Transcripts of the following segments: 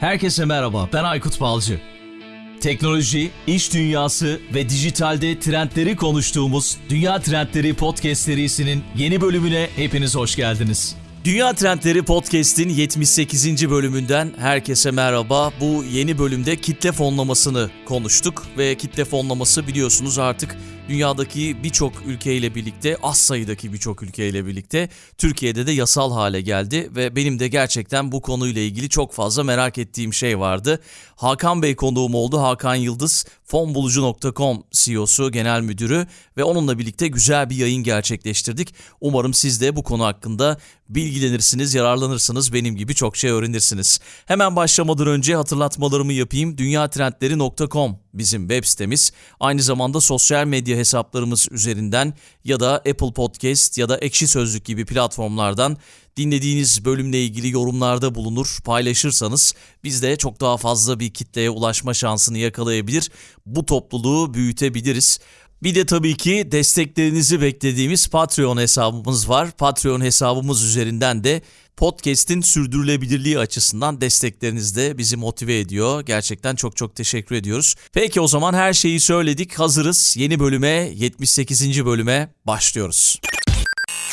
Herkese merhaba, ben Aykut Balcı. Teknoloji, iş dünyası ve dijitalde trendleri konuştuğumuz Dünya Trendleri Podcast serisinin yeni bölümüne hepiniz hoş geldiniz. Dünya Trendleri Podcast'in 78. bölümünden herkese merhaba. Bu yeni bölümde kitle fonlamasını konuştuk ve kitle fonlaması biliyorsunuz artık dünyadaki birçok ülkeyle birlikte, az sayıdaki birçok ülkeyle birlikte Türkiye'de de yasal hale geldi ve benim de gerçekten bu konuyla ilgili çok fazla merak ettiğim şey vardı. Hakan Bey konuğum oldu. Hakan Yıldız, fonbulucu.com CEO'su, genel müdürü ve onunla birlikte güzel bir yayın gerçekleştirdik. Umarım siz de bu konu hakkında bilgilenirsiniz, yararlanırsınız, benim gibi çok şey öğrenirsiniz. Hemen başlamadan önce hatırlatmalarımı yapayım. dünyatrendleri.com bizim web sitemiz. Aynı zamanda sosyal medya hesaplarımız üzerinden ya da Apple Podcast ya da Ekşi Sözlük gibi platformlardan dinlediğiniz bölümle ilgili yorumlarda bulunur, paylaşırsanız biz de çok daha fazla bir kitleye ulaşma şansını yakalayabilir, bu topluluğu büyütebiliriz. Bir de tabii ki desteklerinizi beklediğimiz Patreon hesabımız var. Patreon hesabımız üzerinden de podcast'in sürdürülebilirliği açısından destekleriniz de bizi motive ediyor. Gerçekten çok çok teşekkür ediyoruz. Peki o zaman her şeyi söyledik. Hazırız. Yeni bölüme, 78. bölüme başlıyoruz.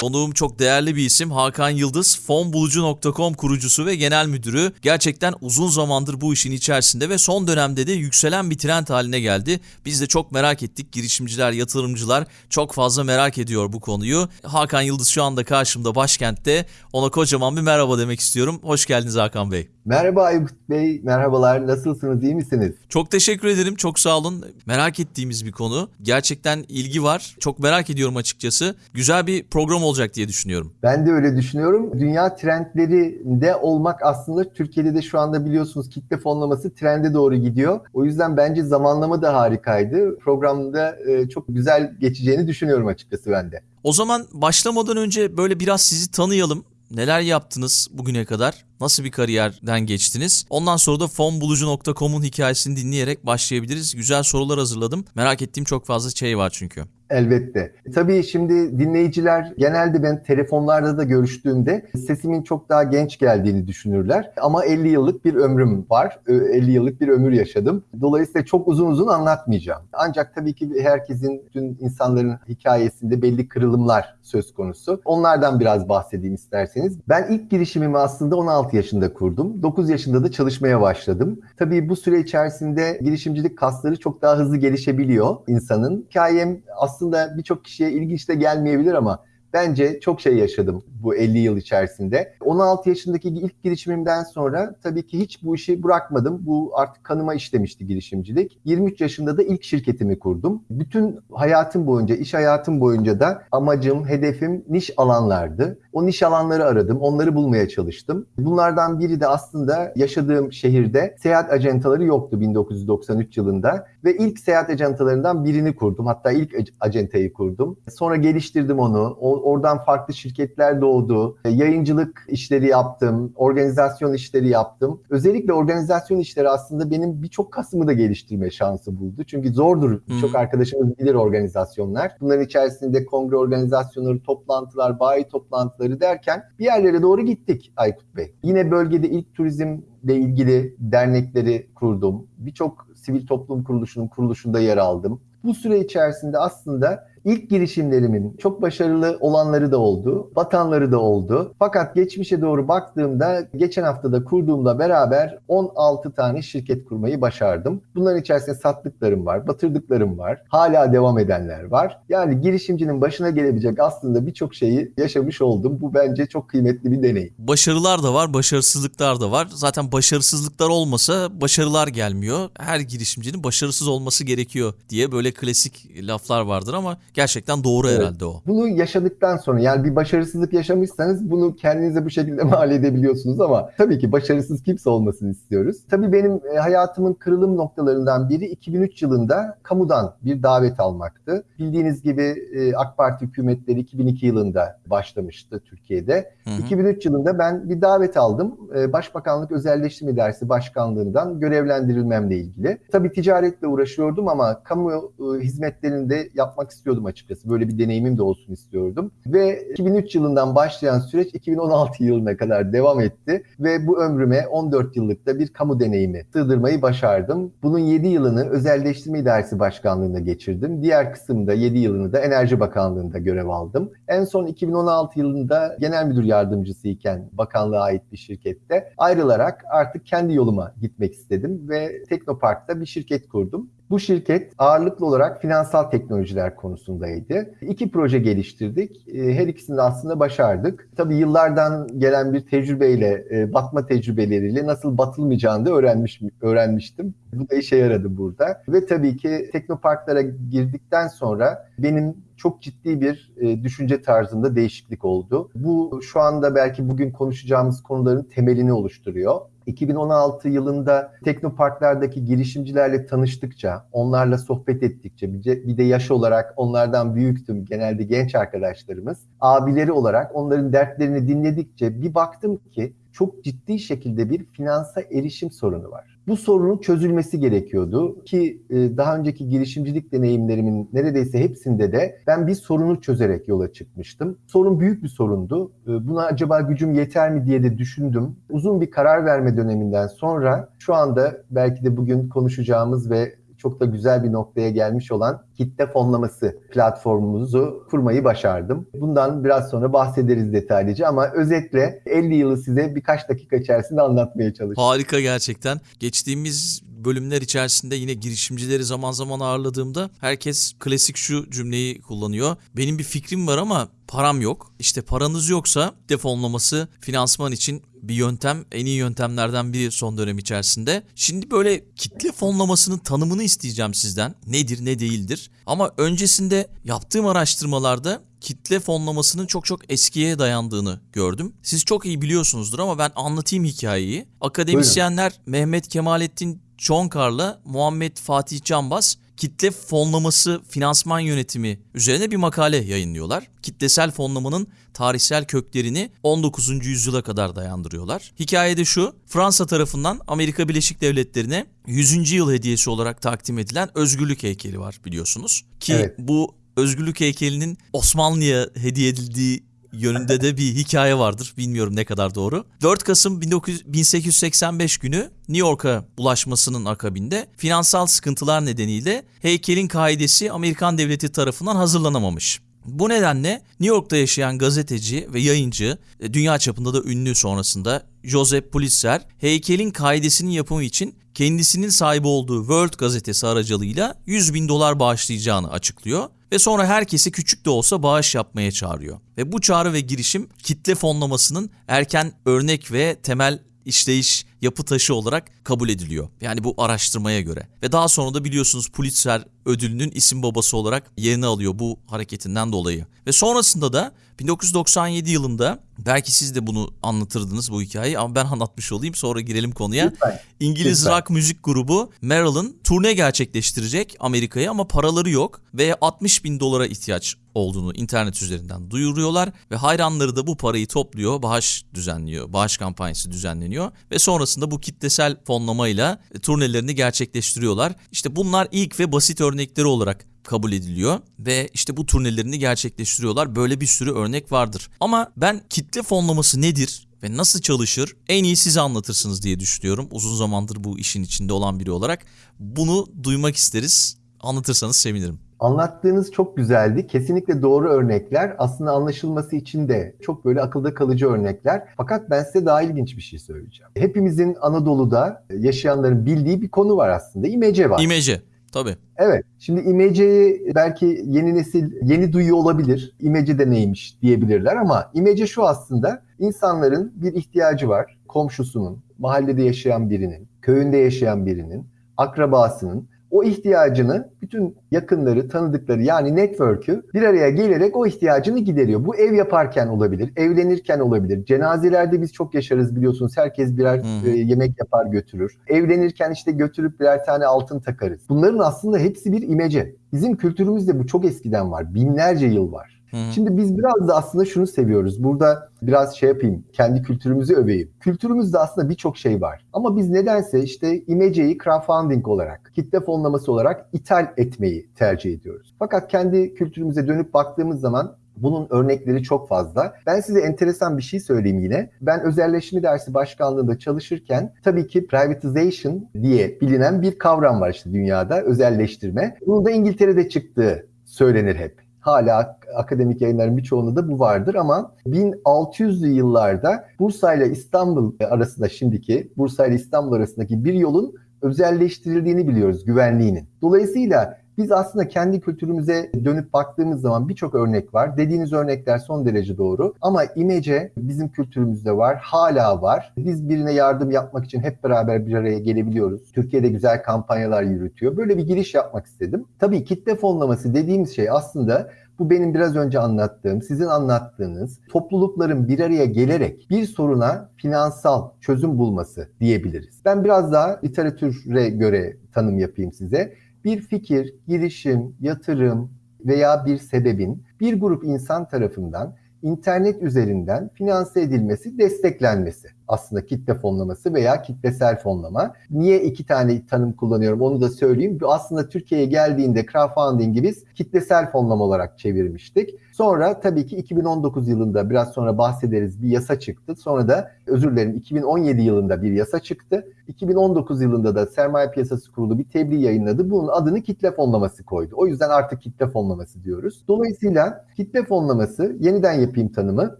Konuğum çok değerli bir isim Hakan Yıldız, fonbulucu.com kurucusu ve genel müdürü. Gerçekten uzun zamandır bu işin içerisinde ve son dönemde de yükselen bir trend haline geldi. Biz de çok merak ettik. Girişimciler, yatırımcılar çok fazla merak ediyor bu konuyu. Hakan Yıldız şu anda karşımda başkentte. Ona kocaman bir merhaba demek istiyorum. Hoş geldiniz Hakan Bey. Merhaba Aykut Bey, merhabalar. Nasılsınız, iyi misiniz? Çok teşekkür ederim, çok sağ olun. Merak ettiğimiz bir konu. Gerçekten ilgi var. Çok merak ediyorum açıkçası. Güzel bir program olacak diye düşünüyorum. Ben de öyle düşünüyorum. Dünya trendlerinde olmak aslında Türkiye'de de şu anda biliyorsunuz kitle fonlaması trende doğru gidiyor. O yüzden bence zamanlama da harikaydı. Programda e, çok güzel geçeceğini düşünüyorum açıkçası ben de. O zaman başlamadan önce böyle biraz sizi tanıyalım. Neler yaptınız bugüne kadar? Nasıl bir kariyerden geçtiniz? Ondan sonra da fonbulucu.com'un hikayesini dinleyerek başlayabiliriz. Güzel sorular hazırladım. Merak ettiğim çok fazla şey var çünkü. Elbette. Tabii şimdi dinleyiciler genelde ben telefonlarda da görüştüğümde sesimin çok daha genç geldiğini düşünürler. Ama 50 yıllık bir ömrüm var. 50 yıllık bir ömür yaşadım. Dolayısıyla çok uzun uzun anlatmayacağım. Ancak tabii ki herkesin, tüm insanların hikayesinde belli kırılımlar söz konusu. Onlardan biraz bahsedeyim isterseniz. Ben ilk girişimimi aslında 16 yaşında kurdum. 9 yaşında da çalışmaya başladım. Tabii bu süre içerisinde girişimcilik kasları çok daha hızlı gelişebiliyor insanın. Hikayem aslında birçok kişiye ilginç de gelmeyebilir ama bence çok şey yaşadım bu 50 yıl içerisinde. 16 yaşındaki ilk girişimimden sonra tabii ki hiç bu işi bırakmadım. Bu artık kanıma işlemişti girişimcilik. 23 yaşında da ilk şirketimi kurdum. Bütün hayatım boyunca, iş hayatım boyunca da amacım, hedefim niş alanlardı. O niş alanları aradım, onları bulmaya çalıştım. Bunlardan biri de aslında yaşadığım şehirde seyahat ajantaları yoktu 1993 yılında ve ilk seyahat ajantalarından birini kurdum. Hatta ilk acentayı kurdum. Sonra geliştirdim onu. Oradan farklı şirketler doğdu. Yayıncılık işleri yaptım, organizasyon işleri yaptım. Özellikle organizasyon işleri aslında benim birçok kasımı da geliştirme şansı buldu. Çünkü zordur. Birçok arkadaşımız bilir organizasyonlar. Bunların içerisinde kongre organizasyonları, toplantılar, bayi toplantıları derken bir yerlere doğru gittik Aykut Bey. Yine bölgede ilk turizmle ilgili dernekleri kurdum. Birçok sivil toplum kuruluşunun kuruluşunda yer aldım. Bu süre içerisinde aslında İlk girişimlerimin çok başarılı olanları da oldu, batanları da oldu. Fakat geçmişe doğru baktığımda geçen haftada kurduğumla beraber 16 tane şirket kurmayı başardım. Bunların içerisinde sattıklarım var, batırdıklarım var, hala devam edenler var. Yani girişimcinin başına gelebilecek aslında birçok şeyi yaşamış oldum. Bu bence çok kıymetli bir deneyim. Başarılar da var, başarısızlıklar da var. Zaten başarısızlıklar olmasa başarılar gelmiyor. Her girişimcinin başarısız olması gerekiyor diye böyle klasik laflar vardır ama Gerçekten doğru evet. herhalde o. Bunu yaşadıktan sonra yani bir başarısızlık yaşamışsanız bunu kendinize bu şekilde mal edebiliyorsunuz ama tabii ki başarısız kimse olmasını istiyoruz. Tabii benim e, hayatımın kırılım noktalarından biri 2003 yılında kamudan bir davet almaktı. Bildiğiniz gibi e, AK Parti hükümetleri 2002 yılında başlamıştı Türkiye'de. Hı hı. 2003 yılında ben bir davet aldım. E, Başbakanlık Özelleştirme Dersi Başkanlığından görevlendirilmemle ilgili. Tabii ticaretle uğraşıyordum ama kamu hizmetlerinde yapmak istiyordum istiyordum açıkçası. Böyle bir deneyimim de olsun istiyordum. Ve 2003 yılından başlayan süreç 2016 yılına kadar devam etti. Ve bu ömrüme 14 yıllıkta bir kamu deneyimi sığdırmayı başardım. Bunun 7 yılını Özelleştirme İdaresi Başkanlığı'nda geçirdim. Diğer kısımda 7 yılını da Enerji Bakanlığı'nda görev aldım. En son 2016 yılında genel müdür yardımcısı iken bakanlığa ait bir şirkette ayrılarak artık kendi yoluma gitmek istedim ve Teknopark'ta bir şirket kurdum. Bu şirket ağırlıklı olarak finansal teknolojiler konusundaydı. İki proje geliştirdik. E, her ikisini de aslında başardık. Tabii yıllardan gelen bir tecrübeyle, e, batma tecrübeleriyle nasıl batılmayacağını da öğrenmiş, öğrenmiştim. Bu da işe yaradı burada. Ve tabii ki teknoparklara girdikten sonra benim çok ciddi bir e, düşünce tarzında değişiklik oldu. Bu şu anda belki bugün konuşacağımız konuların temelini oluşturuyor. 2016 yılında teknoparklardaki girişimcilerle tanıştıkça, onlarla sohbet ettikçe, bir de yaş olarak onlardan büyüktüm, genelde genç arkadaşlarımız. Abileri olarak onların dertlerini dinledikçe bir baktım ki çok ciddi şekilde bir finansa erişim sorunu var. Bu sorunun çözülmesi gerekiyordu ki e, daha önceki girişimcilik deneyimlerimin neredeyse hepsinde de ben bir sorunu çözerek yola çıkmıştım. Sorun büyük bir sorundu. E, buna acaba gücüm yeter mi diye de düşündüm. Uzun bir karar verme döneminden sonra şu anda belki de bugün konuşacağımız ve çok da güzel bir noktaya gelmiş olan kitle fonlaması platformumuzu kurmayı başardım. Bundan biraz sonra bahsederiz detaylıca ama özetle 50 yılı size birkaç dakika içerisinde anlatmaya çalışacağım. Harika gerçekten. Geçtiğimiz bölümler içerisinde yine girişimcileri zaman zaman ağırladığımda herkes klasik şu cümleyi kullanıyor. Benim bir fikrim var ama param yok. İşte paranız yoksa defonlaması finansman için bir yöntem, en iyi yöntemlerden biri son dönem içerisinde. Şimdi böyle kitle fonlamasının tanımını isteyeceğim sizden. Nedir, ne değildir? Ama öncesinde yaptığım araştırmalarda kitle fonlamasının çok çok eskiye dayandığını gördüm. Siz çok iyi biliyorsunuzdur ama ben anlatayım hikayeyi. Akademisyenler Buyurun. Mehmet Kemalettin Çonkar'la Muhammed Fatih Canbaz kitle fonlaması finansman yönetimi üzerine bir makale yayınlıyorlar. Kitlesel fonlamanın tarihsel köklerini 19. yüzyıla kadar dayandırıyorlar. Hikayede şu, Fransa tarafından Amerika Birleşik Devletleri'ne 100. yıl hediyesi olarak takdim edilen özgürlük heykeli var biliyorsunuz. Ki evet. bu özgürlük heykelinin Osmanlı'ya hediye edildiği yönünde de bir hikaye vardır. Bilmiyorum ne kadar doğru. 4 Kasım 19, 1885 günü New York'a ulaşmasının akabinde finansal sıkıntılar nedeniyle heykelin kaidesi Amerikan devleti tarafından hazırlanamamış. Bu nedenle New York'ta yaşayan gazeteci ve yayıncı, e, dünya çapında da ünlü sonrasında Joseph Pulitzer, heykelin kaidesinin yapımı için kendisinin sahibi olduğu World gazetesi aracılığıyla 100 bin dolar bağışlayacağını açıklıyor ve sonra herkesi küçük de olsa bağış yapmaya çağırıyor. Ve bu çağrı ve girişim kitle fonlamasının erken örnek ve temel işleyiş yapı taşı olarak kabul ediliyor. Yani bu araştırmaya göre. Ve daha sonra da biliyorsunuz Pulitzer ödülünün isim babası olarak yerini alıyor bu hareketinden dolayı. Ve sonrasında da 1997 yılında belki siz de bunu anlatırdınız bu hikayeyi ama ben anlatmış olayım sonra girelim konuya. Lütfen. İngiliz Lütfen. rock müzik grubu Meryl'ın turne gerçekleştirecek Amerika'ya ama paraları yok ve 60 bin dolara ihtiyaç olduğunu internet üzerinden duyuruyorlar ve hayranları da bu parayı topluyor, bağış düzenliyor, bağış kampanyası düzenleniyor ve sonrasında bu kitlesel fonlamayla turnelerini gerçekleştiriyorlar. İşte bunlar ilk ve basit örnekleri olarak kabul ediliyor ve işte bu turnelerini gerçekleştiriyorlar. Böyle bir sürü örnek vardır. Ama ben kitle fonlaması nedir ve nasıl çalışır en iyi size anlatırsınız diye düşünüyorum. Uzun zamandır bu işin içinde olan biri olarak bunu duymak isteriz. Anlatırsanız sevinirim. Anlattığınız çok güzeldi. Kesinlikle doğru örnekler. Aslında anlaşılması için de çok böyle akılda kalıcı örnekler. Fakat ben size daha ilginç bir şey söyleyeceğim. Hepimizin Anadolu'da yaşayanların bildiği bir konu var aslında. İmece var. İmece. Tabii. Evet. Şimdi imeceyi belki yeni nesil yeni duyuyor olabilir. İmece de neymiş diyebilirler ama imece şu aslında insanların bir ihtiyacı var. Komşusunun, mahallede yaşayan birinin, köyünde yaşayan birinin, akrabasının o ihtiyacını bütün yakınları, tanıdıkları yani network'ü bir araya gelerek o ihtiyacını gideriyor. Bu ev yaparken olabilir, evlenirken olabilir. Cenazelerde biz çok yaşarız biliyorsunuz. Herkes birer e, yemek yapar götürür. Evlenirken işte götürüp birer tane altın takarız. Bunların aslında hepsi bir imece. Bizim kültürümüzde bu çok eskiden var. Binlerce yıl var. Hı-hı. Şimdi biz biraz da aslında şunu seviyoruz. Burada biraz şey yapayım, kendi kültürümüzü öveyim. Kültürümüzde aslında birçok şey var. Ama biz nedense işte imeceyi crowdfunding olarak, kitle fonlaması olarak ithal etmeyi tercih ediyoruz. Fakat kendi kültürümüze dönüp baktığımız zaman bunun örnekleri çok fazla. Ben size enteresan bir şey söyleyeyim yine. Ben özelleşme dersi başkanlığında çalışırken tabii ki privatization diye bilinen bir kavram var işte dünyada özelleştirme. Bunun da İngiltere'de çıktığı söylenir hep. Hala akademik yayınların birçoğunda da bu vardır ama 1600'lü yıllarda Bursa ile İstanbul arasında şimdiki Bursa ile İstanbul arasındaki bir yolun özelleştirildiğini biliyoruz güvenliğinin. Dolayısıyla biz aslında kendi kültürümüze dönüp baktığımız zaman birçok örnek var. Dediğiniz örnekler son derece doğru. Ama imece bizim kültürümüzde var, hala var. Biz birine yardım yapmak için hep beraber bir araya gelebiliyoruz. Türkiye'de güzel kampanyalar yürütüyor. Böyle bir giriş yapmak istedim. Tabii kitle fonlaması dediğimiz şey aslında bu benim biraz önce anlattığım, sizin anlattığınız toplulukların bir araya gelerek bir soruna finansal çözüm bulması diyebiliriz. Ben biraz daha literatüre göre tanım yapayım size bir fikir, girişim, yatırım veya bir sebebin bir grup insan tarafından internet üzerinden finanse edilmesi, desteklenmesi aslında kitle fonlaması veya kitlesel fonlama. Niye iki tane tanım kullanıyorum onu da söyleyeyim. Aslında Türkiye'ye geldiğinde crowdfunding'i biz kitlesel fonlama olarak çevirmiştik. Sonra tabii ki 2019 yılında biraz sonra bahsederiz bir yasa çıktı. Sonra da özür dilerim 2017 yılında bir yasa çıktı. 2019 yılında da Sermaye Piyasası Kurulu bir tebliğ yayınladı. Bunun adını kitle fonlaması koydu. O yüzden artık kitle fonlaması diyoruz. Dolayısıyla kitle fonlaması yeniden yapayım tanımı.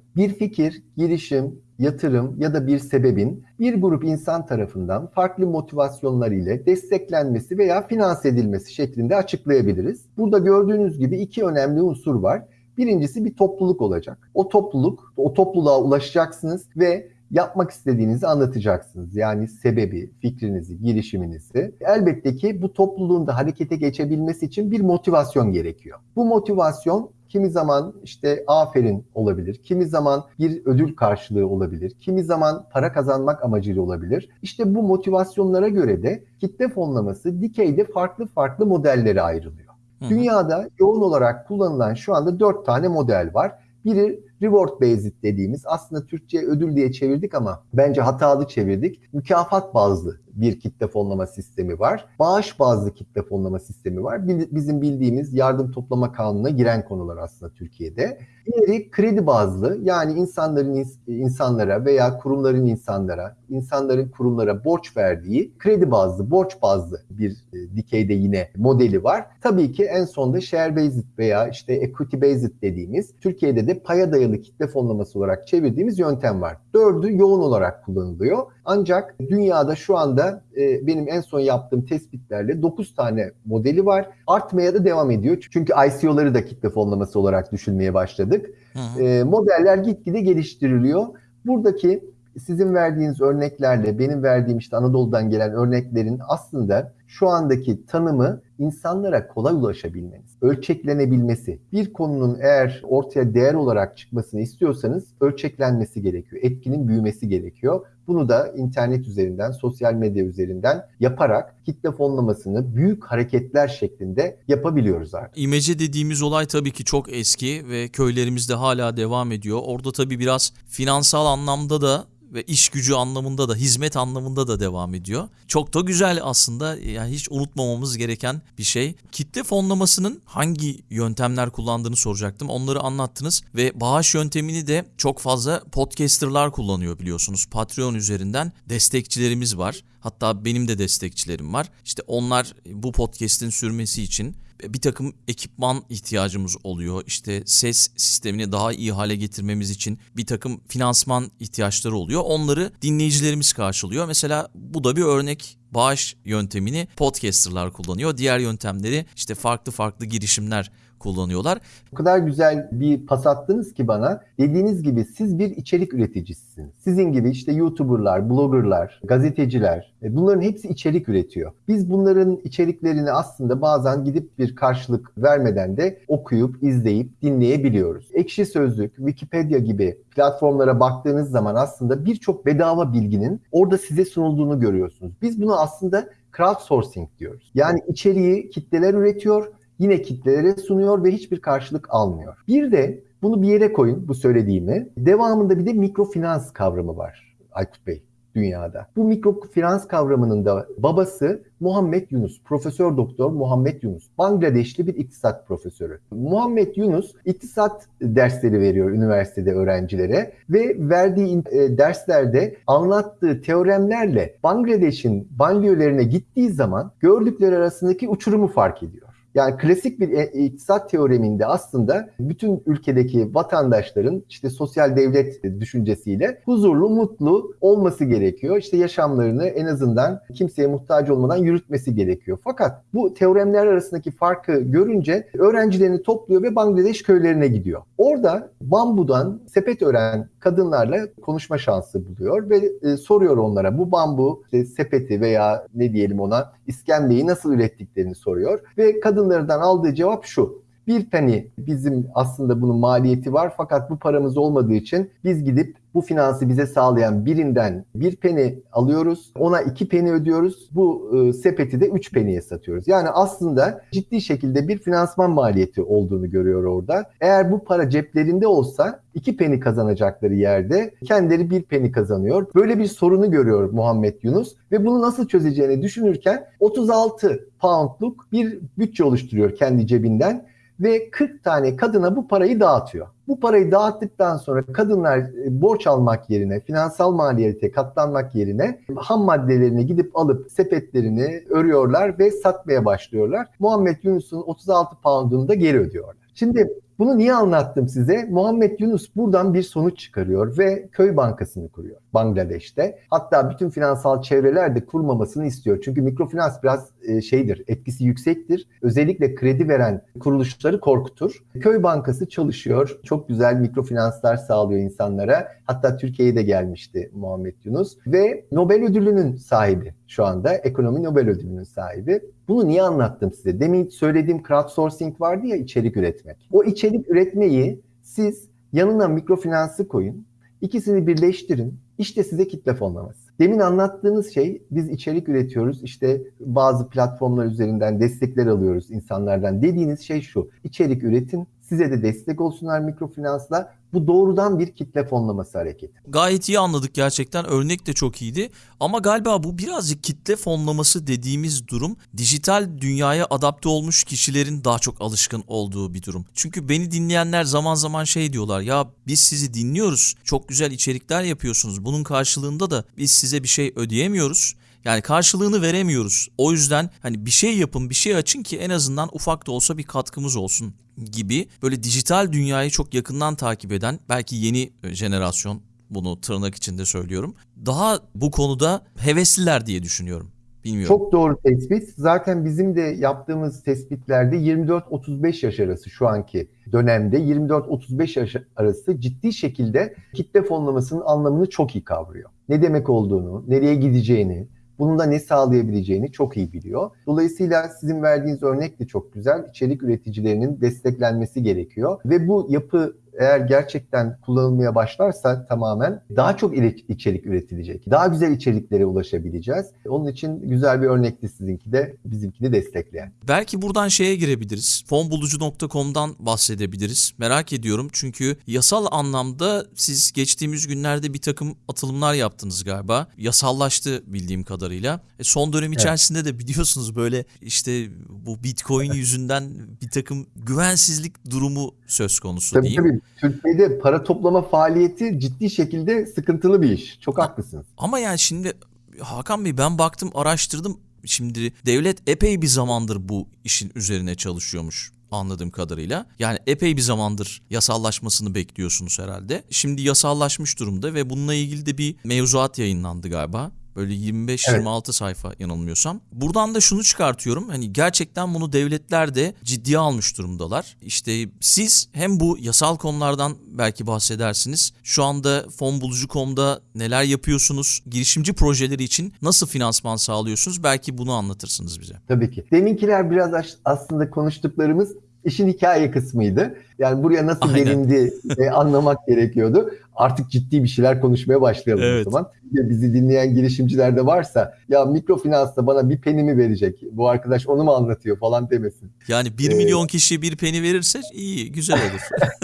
Bir fikir, girişim, yatırım ya da bir sebebin bir grup insan tarafından farklı motivasyonlar ile desteklenmesi veya finanse edilmesi şeklinde açıklayabiliriz. Burada gördüğünüz gibi iki önemli unsur var. Birincisi bir topluluk olacak. O topluluk, o topluluğa ulaşacaksınız ve yapmak istediğinizi anlatacaksınız. Yani sebebi, fikrinizi, girişiminizi. Elbette ki bu topluluğun da harekete geçebilmesi için bir motivasyon gerekiyor. Bu motivasyon Kimi zaman işte aferin olabilir, kimi zaman bir ödül karşılığı olabilir, kimi zaman para kazanmak amacıyla olabilir. İşte bu motivasyonlara göre de kitle fonlaması dikeyde farklı farklı modellere ayrılıyor. Dünyada yoğun olarak kullanılan şu anda dört tane model var. Biri reward based dediğimiz aslında Türkçe ödül diye çevirdik ama bence hatalı çevirdik. Mükafat bazlı bir kitle fonlama sistemi var. Bağış bazlı kitle fonlama sistemi var. Bizim bildiğimiz yardım toplama kanununa giren konular aslında Türkiye'de. Diğeri kredi bazlı yani insanların insanlara veya kurumların insanlara, insanların kurumlara borç verdiği kredi bazlı, borç bazlı bir e, dikeyde yine modeli var. Tabii ki en sonda share based veya işte equity based dediğimiz Türkiye'de de paya dayalı kitle fonlaması olarak çevirdiğimiz yöntem var. Dördü yoğun olarak kullanılıyor. Ancak dünyada şu anda e, benim en son yaptığım tespitlerle 9 tane modeli var. Artmaya da devam ediyor. Çünkü ICO'ları da kitle fonlaması olarak düşünmeye başladık. Hı hı. E, modeller gitgide geliştiriliyor. Buradaki sizin verdiğiniz örneklerle benim verdiğim işte Anadolu'dan gelen örneklerin aslında şu andaki tanımı insanlara kolay ulaşabilmeniz, ölçeklenebilmesi. Bir konunun eğer ortaya değer olarak çıkmasını istiyorsanız ölçeklenmesi gerekiyor. Etkinin büyümesi gerekiyor. Bunu da internet üzerinden, sosyal medya üzerinden yaparak kitle fonlamasını büyük hareketler şeklinde yapabiliyoruz artık. İmece dediğimiz olay tabii ki çok eski ve köylerimizde hala devam ediyor. Orada tabii biraz finansal anlamda da ve iş gücü anlamında da hizmet anlamında da devam ediyor. Çok da güzel aslında yani hiç unutmamamız gereken bir şey. Kitle fonlamasının hangi yöntemler kullandığını soracaktım. Onları anlattınız ve bağış yöntemini de çok fazla podcasterlar kullanıyor biliyorsunuz. Patreon üzerinden destekçilerimiz var. Hatta benim de destekçilerim var. İşte onlar bu podcast'in sürmesi için bir takım ekipman ihtiyacımız oluyor. İşte ses sistemini daha iyi hale getirmemiz için bir takım finansman ihtiyaçları oluyor. Onları dinleyicilerimiz karşılıyor. Mesela bu da bir örnek bağış yöntemini podcasterlar kullanıyor. Diğer yöntemleri işte farklı farklı girişimler kullanıyorlar. O kadar güzel bir pas attınız ki bana. Dediğiniz gibi siz bir içerik üreticisisiniz. Sizin gibi işte YouTuber'lar, blogger'lar, gazeteciler e, bunların hepsi içerik üretiyor. Biz bunların içeriklerini aslında bazen gidip bir karşılık vermeden de okuyup, izleyip, dinleyebiliyoruz. Ekşi Sözlük, Wikipedia gibi platformlara baktığınız zaman aslında birçok bedava bilginin orada size sunulduğunu görüyorsunuz. Biz bunu aslında crowdsourcing diyoruz. Yani içeriği kitleler üretiyor yine kitlelere sunuyor ve hiçbir karşılık almıyor. Bir de bunu bir yere koyun bu söylediğimi. Devamında bir de mikrofinans kavramı var Aykut Bey dünyada. Bu mikrofinans kavramının da babası Muhammed Yunus, Profesör Doktor Muhammed Yunus. Bangladeşli bir iktisat profesörü. Muhammed Yunus iktisat dersleri veriyor üniversitede öğrencilere ve verdiği e, derslerde anlattığı teoremlerle Bangladeş'in banliyölerine gittiği zaman gördükleri arasındaki uçurumu fark ediyor. Yani klasik bir e, iktisat teoreminde aslında bütün ülkedeki vatandaşların işte sosyal devlet düşüncesiyle huzurlu, mutlu olması gerekiyor. İşte yaşamlarını en azından kimseye muhtaç olmadan yürütmesi gerekiyor. Fakat bu teoremler arasındaki farkı görünce öğrencilerini topluyor ve Bangladeş köylerine gidiyor. Orada bambudan sepet ören kadınlarla konuşma şansı buluyor ve e, soruyor onlara bu bambu işte sepeti veya ne diyelim ona iskemleyi nasıl ürettiklerini soruyor ve kadınlardan aldığı cevap şu. Bir penny bizim aslında bunun maliyeti var fakat bu paramız olmadığı için biz gidip bu finansı bize sağlayan birinden bir peni alıyoruz. Ona iki peni ödüyoruz. Bu e, sepeti de üç peniye satıyoruz. Yani aslında ciddi şekilde bir finansman maliyeti olduğunu görüyor orada. Eğer bu para ceplerinde olsa iki peni kazanacakları yerde kendileri bir peni kazanıyor. Böyle bir sorunu görüyor Muhammed Yunus ve bunu nasıl çözeceğini düşünürken 36 poundluk bir bütçe oluşturuyor kendi cebinden ve 40 tane kadına bu parayı dağıtıyor. Bu parayı dağıttıktan sonra kadınlar e, borç almak yerine, finansal maliyete katlanmak yerine ham maddelerini gidip alıp sepetlerini örüyorlar ve satmaya başlıyorlar. Muhammed Yunus'un 36 poundunu da geri ödüyorlar. Şimdi bunu niye anlattım size? Muhammed Yunus buradan bir sonuç çıkarıyor ve köy bankasını kuruyor Bangladeş'te. Hatta bütün finansal çevreler de kurmamasını istiyor. Çünkü mikrofinans biraz e, şeydir, etkisi yüksektir. Özellikle kredi veren kuruluşları korkutur. Köy bankası çalışıyor. Çok güzel mikrofinanslar sağlıyor insanlara. Hatta Türkiye'ye de gelmişti Muhammed Yunus ve Nobel ödülünün sahibi şu anda. Ekonomi Nobel ödülünün sahibi. Bunu niye anlattım size? Demin söylediğim crowdsourcing vardı ya içerik üretmek. O içerik üretmeyi siz yanına mikrofinansı koyun. İkisini birleştirin. İşte size kitle fonlaması. Demin anlattığınız şey biz içerik üretiyoruz. İşte bazı platformlar üzerinden destekler alıyoruz insanlardan. Dediğiniz şey şu. İçerik üretin. Size de destek olsunlar mikrofinansla bu doğrudan bir kitle fonlaması hareketi. Gayet iyi anladık gerçekten. Örnek de çok iyiydi. Ama galiba bu birazcık kitle fonlaması dediğimiz durum dijital dünyaya adapte olmuş kişilerin daha çok alışkın olduğu bir durum. Çünkü beni dinleyenler zaman zaman şey diyorlar ya biz sizi dinliyoruz. Çok güzel içerikler yapıyorsunuz. Bunun karşılığında da biz size bir şey ödeyemiyoruz. Yani karşılığını veremiyoruz. O yüzden hani bir şey yapın, bir şey açın ki en azından ufak da olsa bir katkımız olsun gibi böyle dijital dünyayı çok yakından takip eden belki yeni jenerasyon bunu tırnak içinde söylüyorum. Daha bu konuda hevesliler diye düşünüyorum. Bilmiyorum. Çok doğru tespit. Zaten bizim de yaptığımız tespitlerde 24-35 yaş arası şu anki dönemde 24-35 yaş arası ciddi şekilde kitle fonlamasının anlamını çok iyi kavruyor. Ne demek olduğunu, nereye gideceğini, bunun da ne sağlayabileceğini çok iyi biliyor. Dolayısıyla sizin verdiğiniz örnek de çok güzel. İçerik üreticilerinin desteklenmesi gerekiyor. Ve bu yapı eğer gerçekten kullanılmaya başlarsa tamamen daha çok içerik üretilecek. Daha güzel içeriklere ulaşabileceğiz. Onun için güzel bir örnekti sizinki de bizimki de destekleyen. Belki buradan şeye girebiliriz. Fonbulucu.com'dan bahsedebiliriz. Merak ediyorum çünkü yasal anlamda siz geçtiğimiz günlerde bir takım atılımlar yaptınız galiba. Yasallaştı bildiğim kadarıyla. E son dönem içerisinde evet. de biliyorsunuz böyle işte bu Bitcoin yüzünden bir takım güvensizlik durumu söz konusu tabii, diyeyim. Tabii Türkiye'de para toplama faaliyeti ciddi şekilde sıkıntılı bir iş. Çok haklısınız. Ama yani şimdi Hakan Bey ben baktım araştırdım. Şimdi devlet epey bir zamandır bu işin üzerine çalışıyormuş anladığım kadarıyla. Yani epey bir zamandır yasallaşmasını bekliyorsunuz herhalde. Şimdi yasallaşmış durumda ve bununla ilgili de bir mevzuat yayınlandı galiba. Böyle 25-26 evet. sayfa yanılmıyorsam. Buradan da şunu çıkartıyorum. Hani gerçekten bunu devletler de ciddiye almış durumdalar. İşte siz hem bu yasal konulardan belki bahsedersiniz. Şu anda fonbulucu.com'da neler yapıyorsunuz? Girişimci projeleri için nasıl finansman sağlıyorsunuz? Belki bunu anlatırsınız bize. Tabii ki. Deminkiler biraz aslında konuştuklarımız işin hikaye kısmıydı. Yani buraya nasıl Aynen. gelindi e, anlamak gerekiyordu. Artık ciddi bir şeyler konuşmaya başlayalım Evet. o zaman. Ya Bizi dinleyen girişimciler de varsa ya mikrofinansta bana bir penimi verecek. Bu arkadaş onu mu anlatıyor falan demesin. Yani 1 Ee, milyon kişi bir peni verirse iyi, güzel olur.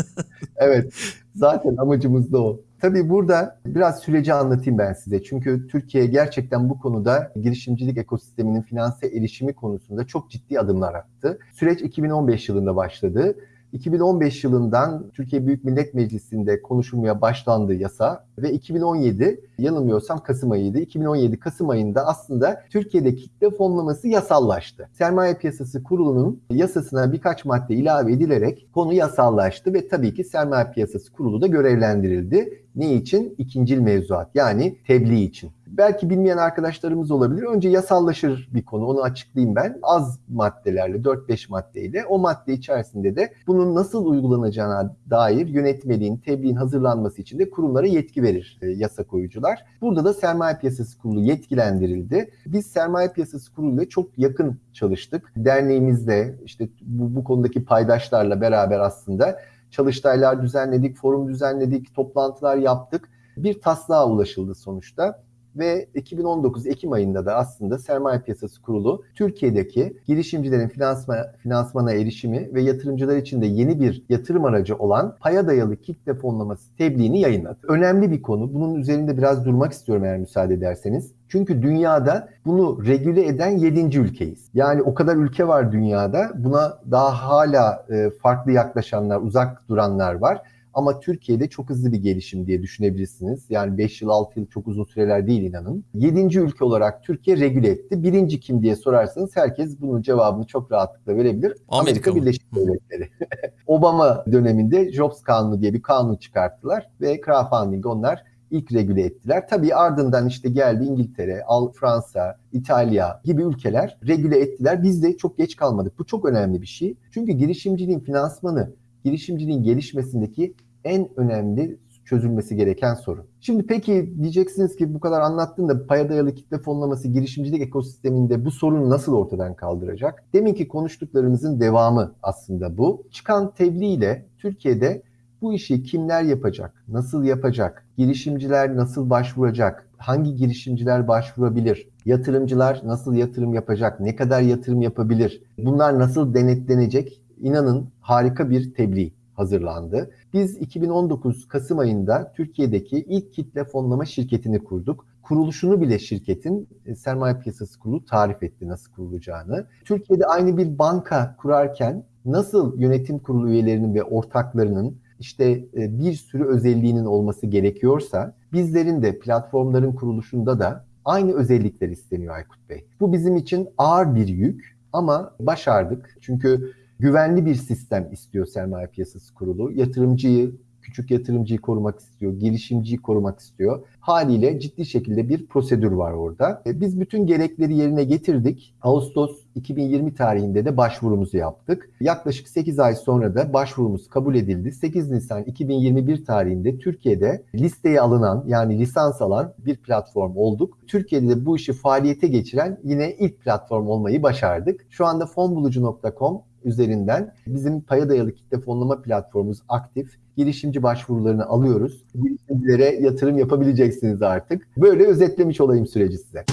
Evet, zaten amacımız da o. Tabii burada biraz süreci anlatayım ben size. Çünkü Türkiye gerçekten bu konuda girişimcilik ekosisteminin finanse erişimi konusunda çok ciddi adımlar attı. Süreç 2015 yılında başladı. 2015 yılından Türkiye Büyük Millet Meclisi'nde konuşulmaya başlandı yasa ve 2017 yanılmıyorsam Kasım ayıydı. 2017 Kasım ayında aslında Türkiye'de kitle fonlaması yasallaştı. Sermaye Piyasası Kurulu'nun yasasına birkaç madde ilave edilerek konu yasallaştı ve tabii ki Sermaye Piyasası Kurulu da görevlendirildi. Ne için? İkincil mevzuat yani tebliğ için. Belki bilmeyen arkadaşlarımız olabilir. Önce yasallaşır bir konu onu açıklayayım ben. Az maddelerle 4-5 maddeyle o madde içerisinde de bunun nasıl uygulanacağına dair yönetmeliğin, tebliğin hazırlanması için de kurumlara yetki verir e, yasa koyucular. Burada da Sermaye Piyasası Kurulu yetkilendirildi. Biz Sermaye Piyasası Kurulu ile çok yakın çalıştık. Derneğimizle işte bu, bu konudaki paydaşlarla beraber aslında çalıştaylar düzenledik, forum düzenledik, toplantılar yaptık. Bir taslağa ulaşıldı sonuçta ve 2019 Ekim ayında da aslında Sermaye Piyasası Kurulu Türkiye'deki girişimcilerin finansma, finansmana erişimi ve yatırımcılar için de yeni bir yatırım aracı olan paya dayalı kitle fonlaması tebliğini yayınladı. Önemli bir konu. Bunun üzerinde biraz durmak istiyorum eğer müsaade ederseniz. Çünkü dünyada bunu regüle eden 7. ülkeyiz. Yani o kadar ülke var dünyada. Buna daha hala e, farklı yaklaşanlar, uzak duranlar var. Ama Türkiye'de çok hızlı bir gelişim diye düşünebilirsiniz. Yani 5 yıl 6 yıl çok uzun süreler değil inanın. 7. ülke olarak Türkiye regüle etti. Birinci kim diye sorarsanız herkes bunun cevabını çok rahatlıkla verebilir. Amerika mı? Birleşik Devletleri. Obama döneminde Jobs Kanunu diye bir kanun çıkarttılar ve crowdfunding onlar ilk regüle ettiler. Tabii ardından işte geldi İngiltere, Al Fransa, İtalya gibi ülkeler regüle ettiler. Biz de çok geç kalmadık. Bu çok önemli bir şey. Çünkü girişimciliğin finansmanı, girişimciliğin gelişmesindeki en önemli çözülmesi gereken sorun. Şimdi peki diyeceksiniz ki bu kadar anlattın da paya dayalı kitle fonlaması girişimcilik ekosisteminde bu sorunu nasıl ortadan kaldıracak? Deminki konuştuklarımızın devamı aslında bu. Çıkan tebliğ Türkiye'de bu işi kimler yapacak, nasıl yapacak, girişimciler nasıl başvuracak, hangi girişimciler başvurabilir, yatırımcılar nasıl yatırım yapacak, ne kadar yatırım yapabilir, bunlar nasıl denetlenecek? İnanın harika bir tebliğ hazırlandı. Biz 2019 Kasım ayında Türkiye'deki ilk kitle fonlama şirketini kurduk. Kuruluşunu bile şirketin e, sermaye piyasası kurulu tarif etti nasıl kurulacağını. Türkiye'de aynı bir banka kurarken nasıl yönetim kurulu üyelerinin ve ortaklarının işte e, bir sürü özelliğinin olması gerekiyorsa bizlerin de platformların kuruluşunda da aynı özellikler isteniyor Aykut Bey. Bu bizim için ağır bir yük ama başardık. Çünkü güvenli bir sistem istiyor sermaye piyasası kurulu. Yatırımcıyı, küçük yatırımcıyı korumak istiyor, girişimciyi korumak istiyor. Haliyle ciddi şekilde bir prosedür var orada. E, Biz bütün gerekleri yerine getirdik. Ağustos 2020 tarihinde de başvurumuzu yaptık. Yaklaşık 8 ay sonra da başvurumuz kabul edildi. 8 Nisan 2021 tarihinde Türkiye'de listeye alınan yani lisans alan bir platform olduk. Türkiye'de de bu işi faaliyete geçiren yine ilk platform olmayı başardık. Şu anda fonbulucu.com üzerinden bizim paya dayalı kitle fonlama platformumuz aktif. Girişimci başvurularını alıyoruz. Girişimcilere yatırım yapabileceksiniz artık. Böyle özetlemiş olayım süreci size.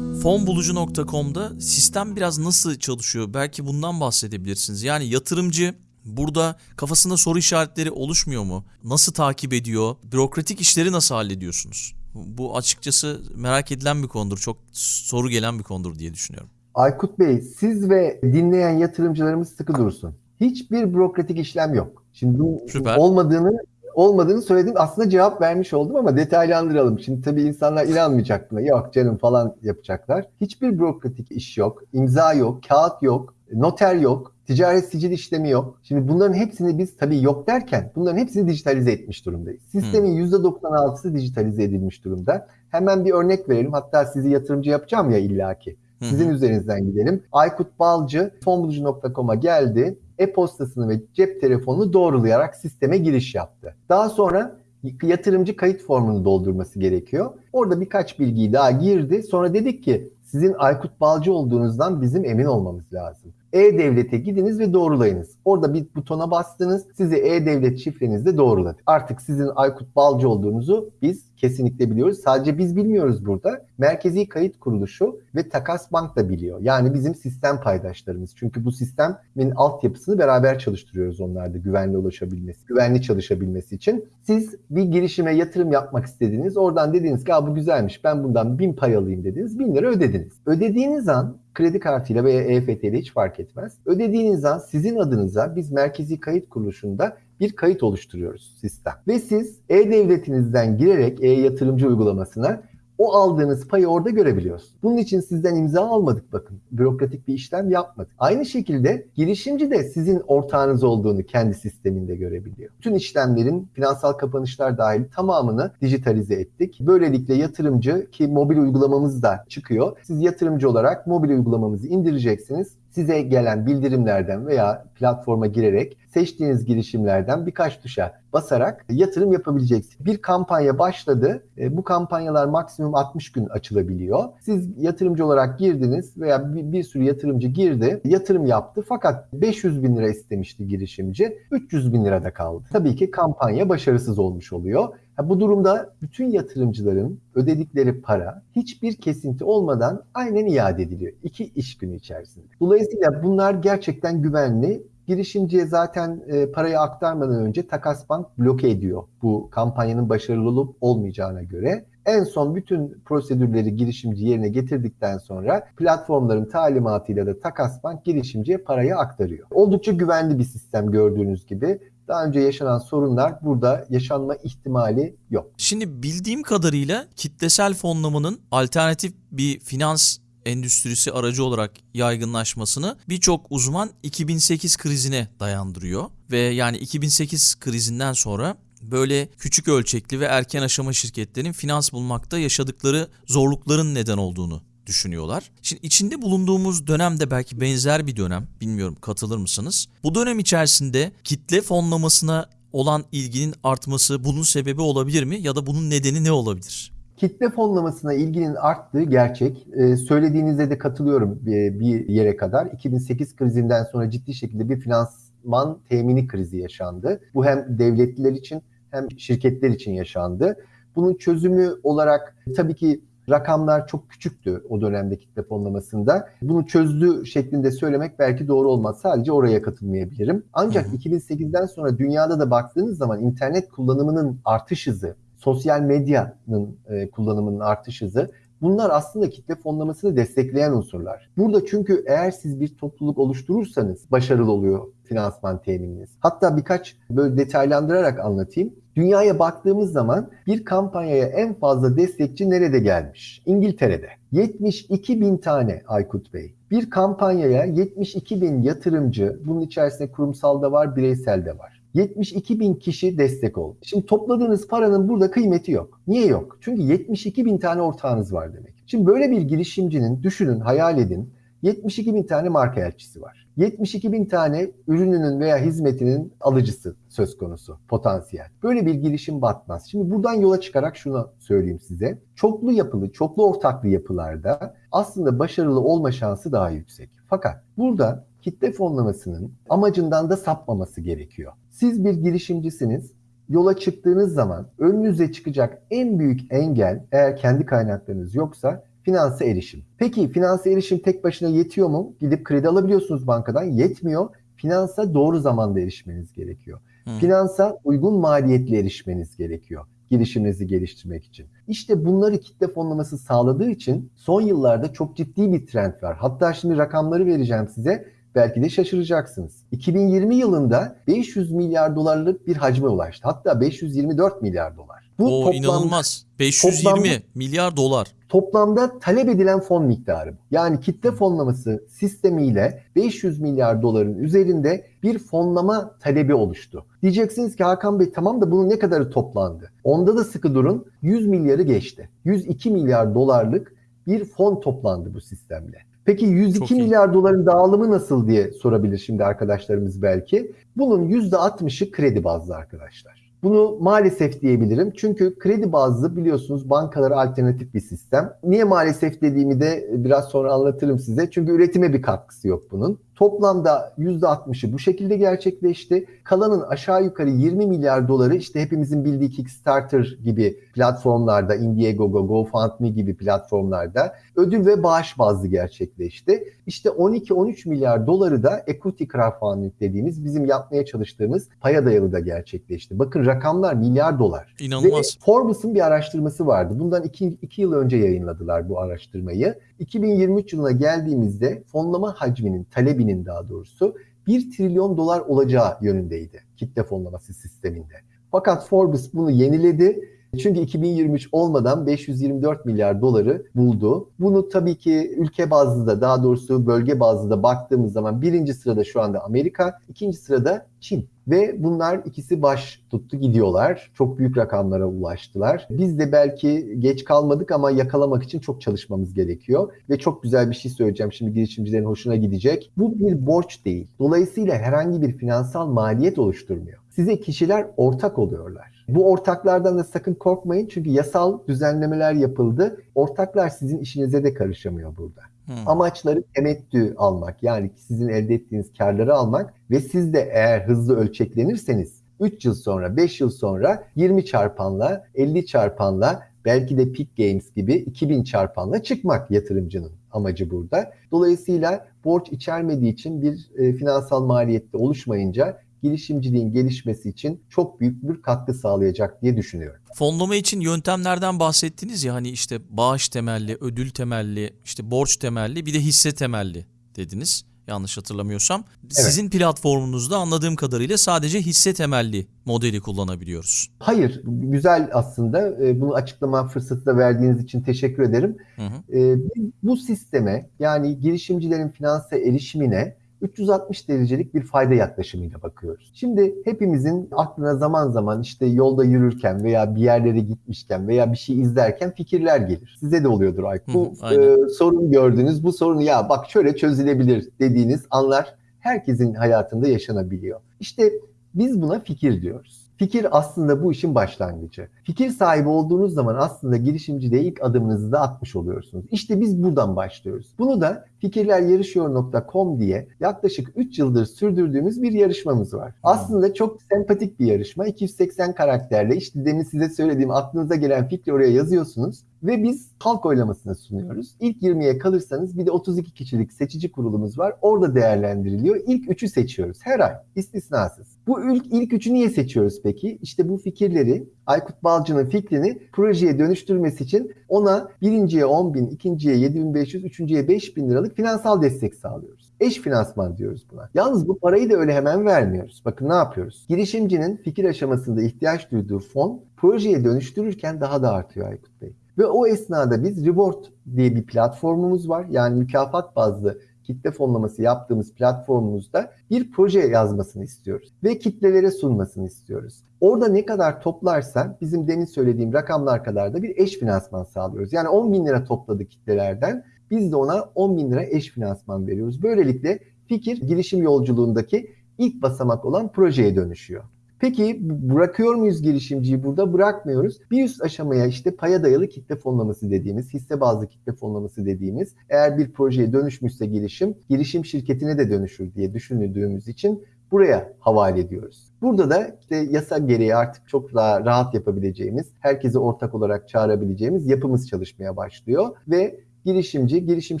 Fonbulucu.com'da sistem biraz nasıl çalışıyor? Belki bundan bahsedebilirsiniz. Yani yatırımcı burada kafasında soru işaretleri oluşmuyor mu? Nasıl takip ediyor? Bürokratik işleri nasıl hallediyorsunuz? Bu açıkçası merak edilen bir konudur. Çok soru gelen bir konudur diye düşünüyorum. Aykut Bey, siz ve dinleyen yatırımcılarımız sıkı dursun. Hiçbir bürokratik işlem yok. Şimdi bu Süper. olmadığını olmadığını söyledim. Aslında cevap vermiş oldum ama detaylandıralım. Şimdi tabii insanlar inanmayacak buna. Yok canım falan yapacaklar. Hiçbir bürokratik iş yok. imza yok, kağıt yok, noter yok, ticaret sicil işlemi yok. Şimdi bunların hepsini biz tabii yok derken bunların hepsini dijitalize etmiş durumdayız. Sistemin %96'sı dijitalize edilmiş durumda. Hemen bir örnek verelim. Hatta sizi yatırımcı yapacağım ya illaki. Sizin Hı hı. üzerinizden gidelim. Aykut Balcı fonbulucu.com'a geldi. E-postasını ve cep telefonunu doğrulayarak sisteme giriş yaptı. Daha sonra yatırımcı kayıt formunu doldurması gerekiyor. Orada birkaç bilgiyi daha girdi. Sonra dedik ki sizin Aykut Balcı olduğunuzdan bizim emin olmamız lazım. E-Devlet'e gidiniz ve doğrulayınız. Orada bir butona bastınız. Sizi E-Devlet şifrenizde doğruladı. Artık sizin Aykut Balcı olduğunuzu biz kesinlikle biliyoruz. Sadece biz bilmiyoruz burada. Merkezi Kayıt Kuruluşu ve Takas Bank da biliyor. Yani bizim sistem paydaşlarımız. Çünkü bu sistemin altyapısını beraber çalıştırıyoruz onlarda güvenli ulaşabilmesi, güvenli çalışabilmesi için. Siz bir girişime yatırım yapmak istediniz. Oradan dediniz ki bu güzelmiş ben bundan bin pay alayım dediniz. Bin lira ödediniz. Ödediğiniz an kredi kartıyla veya EFT ile hiç fark etmez. Ödediğiniz an sizin adınıza biz Merkezi Kayıt Kuruluşu'nda bir kayıt oluşturuyoruz sistem. Ve siz e-devletinizden girerek e-yatırımcı uygulamasına o aldığınız payı orada görebiliyorsunuz. Bunun için sizden imza almadık bakın. Bürokratik bir işlem yapmadık. Aynı şekilde girişimci de sizin ortağınız olduğunu kendi sisteminde görebiliyor. Bütün işlemlerin finansal kapanışlar dahil tamamını dijitalize ettik. Böylelikle yatırımcı ki mobil uygulamamız da çıkıyor. Siz yatırımcı olarak mobil uygulamamızı indireceksiniz size gelen bildirimlerden veya platforma girerek seçtiğiniz girişimlerden birkaç tuşa basarak yatırım yapabileceksiniz. Bir kampanya başladı. E, bu kampanyalar maksimum 60 gün açılabiliyor. Siz yatırımcı olarak girdiniz veya bir, bir sürü yatırımcı girdi, yatırım yaptı fakat 500 bin lira istemişti girişimci, 300 bin lirada kaldı. Tabii ki kampanya başarısız olmuş oluyor. Bu durumda bütün yatırımcıların ödedikleri para hiçbir kesinti olmadan aynen iade ediliyor. iki iş günü içerisinde. Dolayısıyla bunlar gerçekten güvenli. Girişimciye zaten e, parayı aktarmadan önce Takas Bank bloke ediyor bu kampanyanın başarılı olup olmayacağına göre. En son bütün prosedürleri girişimci yerine getirdikten sonra platformların talimatıyla da Takas Bank girişimciye parayı aktarıyor. Oldukça güvenli bir sistem gördüğünüz gibi. Daha önce yaşanan sorunlar burada yaşanma ihtimali yok. Şimdi bildiğim kadarıyla kitlesel fonlamanın alternatif bir finans endüstrisi aracı olarak yaygınlaşmasını birçok uzman 2008 krizine dayandırıyor ve yani 2008 krizinden sonra böyle küçük ölçekli ve erken aşama şirketlerin finans bulmakta yaşadıkları zorlukların neden olduğunu düşünüyorlar. Şimdi içinde bulunduğumuz dönem de belki benzer bir dönem. Bilmiyorum katılır mısınız? Bu dönem içerisinde kitle fonlamasına olan ilginin artması bunun sebebi olabilir mi ya da bunun nedeni ne olabilir? Kitle fonlamasına ilginin arttığı gerçek. Ee, söylediğinizde de katılıyorum bir, bir yere kadar. 2008 krizinden sonra ciddi şekilde bir finansman temini krizi yaşandı. Bu hem devletliler için hem şirketler için yaşandı. Bunun çözümü olarak tabii ki rakamlar çok küçüktü o dönemde kitle fonlamasında. Bunu çözdü şeklinde söylemek belki doğru olmaz. Sadece oraya katılmayabilirim. Ancak 2008'den sonra dünyada da baktığınız zaman internet kullanımının artış hızı, sosyal medyanın e, kullanımının artış hızı bunlar aslında kitle fonlamasını destekleyen unsurlar. Burada çünkü eğer siz bir topluluk oluşturursanız başarılı oluyor finansman temininiz. Hatta birkaç böyle detaylandırarak anlatayım. Dünyaya baktığımız zaman bir kampanyaya en fazla destekçi nerede gelmiş? İngiltere'de. 72 bin tane Aykut Bey. Bir kampanyaya 72 bin yatırımcı, bunun içerisinde kurumsal da var, bireysel de var. 72 bin kişi destek oldu. Şimdi topladığınız paranın burada kıymeti yok. Niye yok? Çünkü 72 bin tane ortağınız var demek. Şimdi böyle bir girişimcinin düşünün, hayal edin. 72 bin tane marka elçisi var. 72 bin tane ürününün veya hizmetinin alıcısı söz konusu, potansiyel. Böyle bir girişim batmaz. Şimdi buradan yola çıkarak şunu söyleyeyim size. Çoklu yapılı, çoklu ortaklı yapılarda aslında başarılı olma şansı daha yüksek. Fakat burada kitle fonlamasının amacından da sapmaması gerekiyor. Siz bir girişimcisiniz. Yola çıktığınız zaman önünüze çıkacak en büyük engel eğer kendi kaynaklarınız yoksa finansa erişim. Peki finansa erişim tek başına yetiyor mu? Gidip kredi alabiliyorsunuz bankadan. Yetmiyor. Finansa doğru zamanda erişmeniz gerekiyor. Hmm. Finansa uygun maliyetli erişmeniz gerekiyor girişiminizi geliştirmek için. İşte bunları kitle fonlaması sağladığı için son yıllarda çok ciddi bir trend var. Hatta şimdi rakamları vereceğim size. Belki de şaşıracaksınız. 2020 yılında 500 milyar dolarlık bir hacme ulaştı. Hatta 524 milyar dolar. Bu o toplamda, inanılmaz. 520 toplamda, milyar dolar. Toplamda talep edilen fon miktarı. Yani kitle fonlaması sistemiyle 500 milyar doların üzerinde bir fonlama talebi oluştu. Diyeceksiniz ki Hakan Bey tamam da bunun ne kadarı toplandı? Onda da sıkı durun 100 milyarı geçti. 102 milyar dolarlık bir fon toplandı bu sistemle. Peki 102 Çok iyi. milyar doların dağılımı nasıl diye sorabilir şimdi arkadaşlarımız belki. Bunun %60'ı kredi bazlı arkadaşlar. Bunu maalesef diyebilirim. Çünkü kredi bazlı biliyorsunuz bankalara alternatif bir sistem. Niye maalesef dediğimi de biraz sonra anlatırım size. Çünkü üretime bir katkısı yok bunun. Toplamda %60'ı bu şekilde gerçekleşti. Kalanın aşağı yukarı 20 milyar doları işte hepimizin bildiği Kickstarter gibi platformlarda, Indiegogo, GoFundMe gibi platformlarda ödül ve bağış bazlı gerçekleşti. İşte 12-13 milyar doları da equity crowdfunding dediğimiz bizim yapmaya çalıştığımız paya dayalı da gerçekleşti. Bakın rakamlar milyar dolar. İnanılmaz. Ve Forbes'un bir araştırması vardı. Bundan iki, iki yıl önce yayınladılar bu araştırmayı. 2023 yılına geldiğimizde fonlama hacminin, talebinin daha doğrusu 1 trilyon dolar olacağı yönündeydi kitle fonlaması sisteminde. Fakat Forbes bunu yeniledi. Çünkü 2023 olmadan 524 milyar doları buldu. Bunu tabii ki ülke bazlı da daha doğrusu bölge bazlı da baktığımız zaman birinci sırada şu anda Amerika, ikinci sırada Çin. Ve bunlar ikisi baş tuttu gidiyorlar. Çok büyük rakamlara ulaştılar. Biz de belki geç kalmadık ama yakalamak için çok çalışmamız gerekiyor. Ve çok güzel bir şey söyleyeceğim şimdi girişimcilerin hoşuna gidecek. Bu bir borç değil. Dolayısıyla herhangi bir finansal maliyet oluşturmuyor. Size kişiler ortak oluyorlar. Bu ortaklardan da sakın korkmayın çünkü yasal düzenlemeler yapıldı. Ortaklar sizin işinize de karışamıyor burada. Hmm. Amaçları temettü almak yani sizin elde ettiğiniz karları almak ve siz de eğer hızlı ölçeklenirseniz 3 yıl sonra 5 yıl sonra 20 çarpanla 50 çarpanla belki de Peak Games gibi 2000 çarpanla çıkmak yatırımcının amacı burada. Dolayısıyla borç içermediği için bir e, finansal maliyette oluşmayınca girişimciliğin gelişmesi için çok büyük bir katkı sağlayacak diye düşünüyorum. Fonlama için yöntemlerden bahsettiniz ya hani işte bağış temelli, ödül temelli, işte borç temelli bir de hisse temelli dediniz. Yanlış hatırlamıyorsam. Sizin platformunuzda anladığım kadarıyla sadece hisse temelli modeli kullanabiliyoruz. Hayır, güzel aslında. E, Bunu açıklama fırsatı da verdiğiniz için teşekkür ederim. Hı hı. E, biz bu sisteme yani girişimcilerin finansa erişimine 360 derecelik bir fayda yaklaşımıyla bakıyoruz. Şimdi hepimizin aklına zaman zaman işte yolda yürürken veya bir yerlere gitmişken veya bir şey izlerken fikirler gelir. Size de oluyordur Aykut. Bu e, sorun gördünüz, bu sorunu ya bak şöyle çözülebilir dediğiniz anlar herkesin hayatında yaşanabiliyor. İşte biz buna fikir diyoruz. Fikir aslında bu işin başlangıcı. Fikir sahibi olduğunuz zaman aslında girişimciliğe ilk adımınızı da atmış oluyorsunuz. İşte biz buradan başlıyoruz. Bunu da fikirleryarışıyor.com diye yaklaşık 3 yıldır sürdürdüğümüz bir yarışmamız var. Aslında çok sempatik bir yarışma. 280 karakterle işte demin size söylediğim aklınıza gelen fikri oraya yazıyorsunuz ve biz halk oylamasına sunuyoruz. İlk 20'ye kalırsanız bir de 32 kişilik seçici kurulumuz var. Orada değerlendiriliyor. İlk 3'ü seçiyoruz her ay istisnasız. Bu ilk, ilk 3'ü niye seçiyoruz peki? İşte bu fikirleri Aykut Balcı'nın fikrini projeye dönüştürmesi için ona birinciye 10 bin, ikinciye 7500, üçüncüye 5000 liralık finansal destek sağlıyoruz. Eş finansman diyoruz buna. Yalnız bu parayı da öyle hemen vermiyoruz. Bakın ne yapıyoruz? Girişimcinin fikir aşamasında ihtiyaç duyduğu fon projeye dönüştürürken daha da artıyor Aykut Bey. Ve o esnada biz Reward diye bir platformumuz var. Yani mükafat bazlı kitle fonlaması yaptığımız platformumuzda bir proje yazmasını istiyoruz. Ve kitlelere sunmasını istiyoruz. Orada ne kadar toplarsa bizim demin söylediğim rakamlar kadar da bir eş finansman sağlıyoruz. Yani 10 bin lira topladı kitlelerden biz de ona 10 bin lira eş finansman veriyoruz. Böylelikle fikir girişim yolculuğundaki ilk basamak olan projeye dönüşüyor. Peki bırakıyor muyuz girişimciyi burada? Bırakmıyoruz. Bir üst aşamaya işte paya dayalı kitle fonlaması dediğimiz, hisse bazlı kitle fonlaması dediğimiz eğer bir projeye dönüşmüşse girişim, girişim şirketine de dönüşür diye düşündüğümüz için buraya havale ediyoruz. Burada da işte yasa gereği artık çok daha rahat yapabileceğimiz, herkese ortak olarak çağırabileceğimiz yapımız çalışmaya başlıyor ve girişimci girişim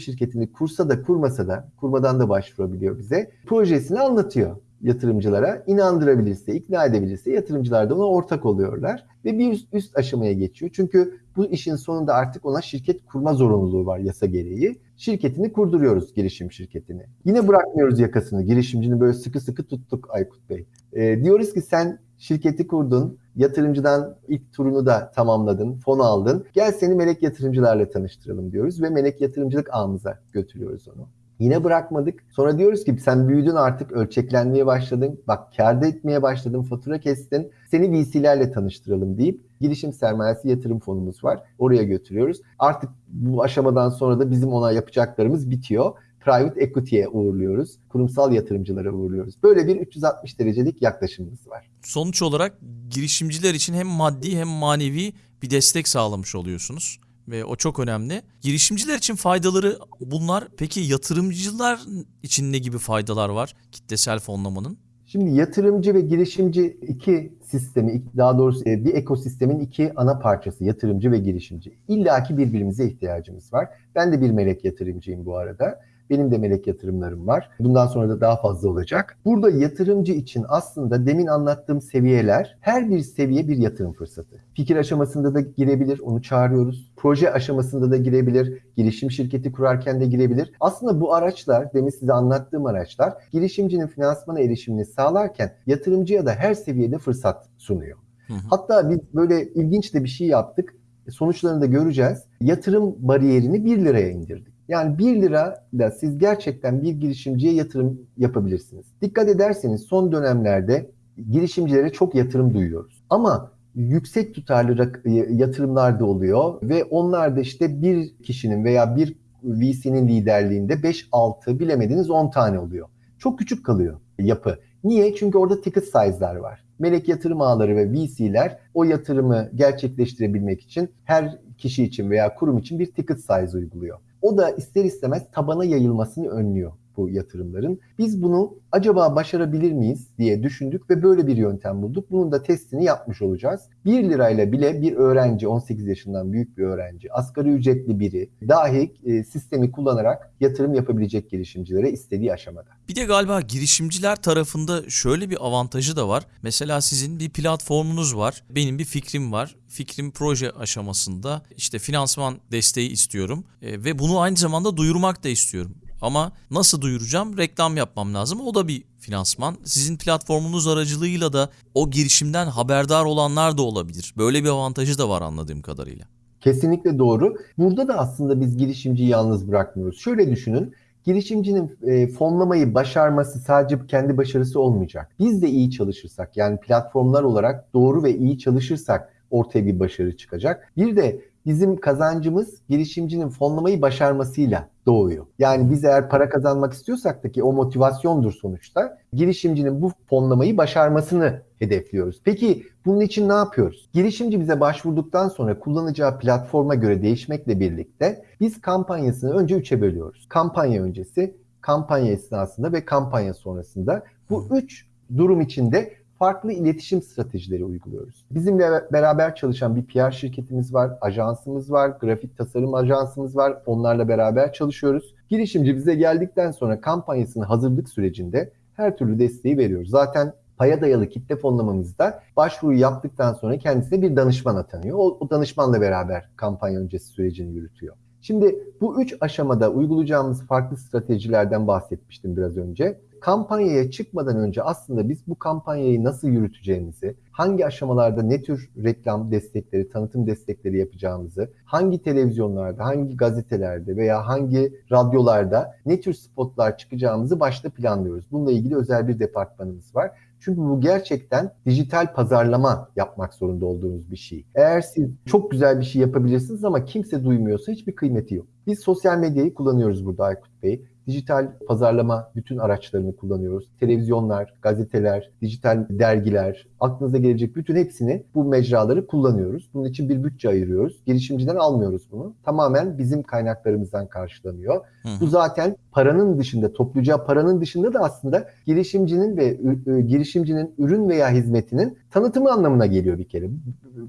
şirketini kursa da kurmasa da kurmadan da başvurabiliyor bize. Projesini anlatıyor yatırımcılara inandırabilirse, ikna edebilirse yatırımcılar da ona ortak oluyorlar ve bir üst, üst aşamaya geçiyor. Çünkü bu işin sonunda artık ona şirket kurma zorunluluğu var yasa gereği. Şirketini kurduruyoruz girişim şirketini. Yine bırakmıyoruz yakasını. Girişimcini böyle sıkı sıkı tuttuk Aykut Bey. E, diyoruz ki sen şirketi kurdun, yatırımcıdan ilk turunu da tamamladın, fon aldın. Gel seni melek yatırımcılarla tanıştıralım diyoruz ve melek yatırımcılık ağımıza götürüyoruz onu. Yine bırakmadık. Sonra diyoruz ki sen büyüdün artık ölçeklenmeye başladın. Bak kârda etmeye başladın, fatura kestin. Seni VC'lerle tanıştıralım deyip girişim sermayesi yatırım fonumuz var. Oraya götürüyoruz. Artık bu aşamadan sonra da bizim ona yapacaklarımız bitiyor. Private equity'ye uğurluyoruz. Kurumsal yatırımcılara uğurluyoruz. Böyle bir 360 derecelik yaklaşımımız var. Sonuç olarak girişimciler için hem maddi hem manevi bir destek sağlamış oluyorsunuz ve o çok önemli. Girişimciler için faydaları bunlar. Peki yatırımcılar için ne gibi faydalar var kitlesel fonlamanın? Şimdi yatırımcı ve girişimci iki sistemi, daha doğrusu e, bir ekosistemin iki ana parçası yatırımcı ve girişimci. İlla ki birbirimize ihtiyacımız var. Ben de bir melek yatırımcıyım bu arada. Benim de melek yatırımlarım var. Bundan sonra da daha fazla olacak. Burada yatırımcı için aslında demin anlattığım seviyeler her bir seviye bir yatırım fırsatı. Fikir aşamasında da girebilir, onu çağırıyoruz. Proje aşamasında da girebilir, girişim şirketi kurarken de girebilir. Aslında bu araçlar, demin size anlattığım araçlar girişimcinin finansmana erişimini sağlarken yatırımcıya da her seviyede fırsat sunuyor. Hı hı. Hatta biz böyle ilginç de bir şey yaptık. Sonuçlarını da göreceğiz. Yatırım bariyerini 1 liraya indirdik. Yani 1 lira da siz gerçekten bir girişimciye yatırım yapabilirsiniz. Dikkat ederseniz son dönemlerde girişimcilere çok yatırım duyuyoruz. Ama yüksek tutarlı rak- yatırımlar da oluyor ve onlar da işte bir kişinin veya bir VC'nin liderliğinde 5-6 bilemediniz 10 tane oluyor. Çok küçük kalıyor yapı. Niye? Çünkü orada ticket size'lar var. Melek yatırım ağları ve VC'ler o yatırımı gerçekleştirebilmek için her kişi için veya kurum için bir ticket size uyguluyor. O da ister istemez tabana yayılmasını önlüyor bu yatırımların. Biz bunu acaba başarabilir miyiz diye düşündük ve böyle bir yöntem bulduk. Bunun da testini yapmış olacağız. 1 lirayla bile bir öğrenci, 18 yaşından büyük bir öğrenci, asgari ücretli biri dahi e, sistemi kullanarak yatırım yapabilecek girişimcilere istediği aşamada. Bir de galiba girişimciler tarafında şöyle bir avantajı da var. Mesela sizin bir platformunuz var. Benim bir fikrim var. Fikrim proje aşamasında işte finansman desteği istiyorum E, ve bunu aynı zamanda duyurmak da istiyorum. Ama nasıl duyuracağım? Reklam yapmam lazım. O da bir finansman. Sizin platformunuz aracılığıyla da o girişimden haberdar olanlar da olabilir. Böyle bir avantajı da var anladığım kadarıyla. Kesinlikle doğru. Burada da aslında biz girişimciyi yalnız bırakmıyoruz. Şöyle düşünün. Girişimcinin e, fonlamayı başarması sadece kendi başarısı olmayacak. Biz de iyi çalışırsak yani platformlar olarak doğru ve iyi çalışırsak ortaya bir başarı çıkacak. Bir de bizim kazancımız girişimcinin fonlamayı başarmasıyla doğuyor. Yani biz eğer para kazanmak istiyorsak da ki o motivasyondur sonuçta. Girişimcinin bu fonlamayı başarmasını hedefliyoruz. Peki bunun için ne yapıyoruz? Girişimci bize başvurduktan sonra kullanacağı platforma göre değişmekle birlikte biz kampanyasını önce üçe bölüyoruz. Kampanya öncesi, kampanya esnasında ve kampanya sonrasında. Bu üç durum içinde farklı iletişim stratejileri uyguluyoruz. Bizimle beraber çalışan bir PR şirketimiz var, ajansımız var, grafik tasarım ajansımız var. Onlarla beraber çalışıyoruz. Girişimci bize geldikten sonra kampanyasını hazırlık sürecinde her türlü desteği veriyoruz. Zaten paya dayalı kitle fonlamamızda başvuru yaptıktan sonra kendisine bir danışman atanıyor. O, o danışmanla beraber kampanya öncesi sürecini yürütüyor. Şimdi bu üç aşamada uygulayacağımız farklı stratejilerden bahsetmiştim biraz önce kampanyaya çıkmadan önce aslında biz bu kampanyayı nasıl yürüteceğimizi, hangi aşamalarda ne tür reklam destekleri, tanıtım destekleri yapacağımızı, hangi televizyonlarda, hangi gazetelerde veya hangi radyolarda ne tür spotlar çıkacağımızı başta planlıyoruz. Bununla ilgili özel bir departmanımız var. Çünkü bu gerçekten dijital pazarlama yapmak zorunda olduğunuz bir şey. Eğer siz çok güzel bir şey yapabilirsiniz ama kimse duymuyorsa hiçbir kıymeti yok. Biz sosyal medyayı kullanıyoruz burada Aykut Bey dijital pazarlama bütün araçlarını kullanıyoruz. Televizyonlar, gazeteler, dijital dergiler, aklınıza gelecek bütün hepsini bu mecraları kullanıyoruz. Bunun için bir bütçe ayırıyoruz. Girişimciden almıyoruz bunu. Tamamen bizim kaynaklarımızdan karşılanıyor. Hı hı. Bu zaten paranın dışında, toplayacağı paranın dışında da aslında girişimcinin ve girişimcinin ürün veya hizmetinin tanıtımı anlamına geliyor bir kere.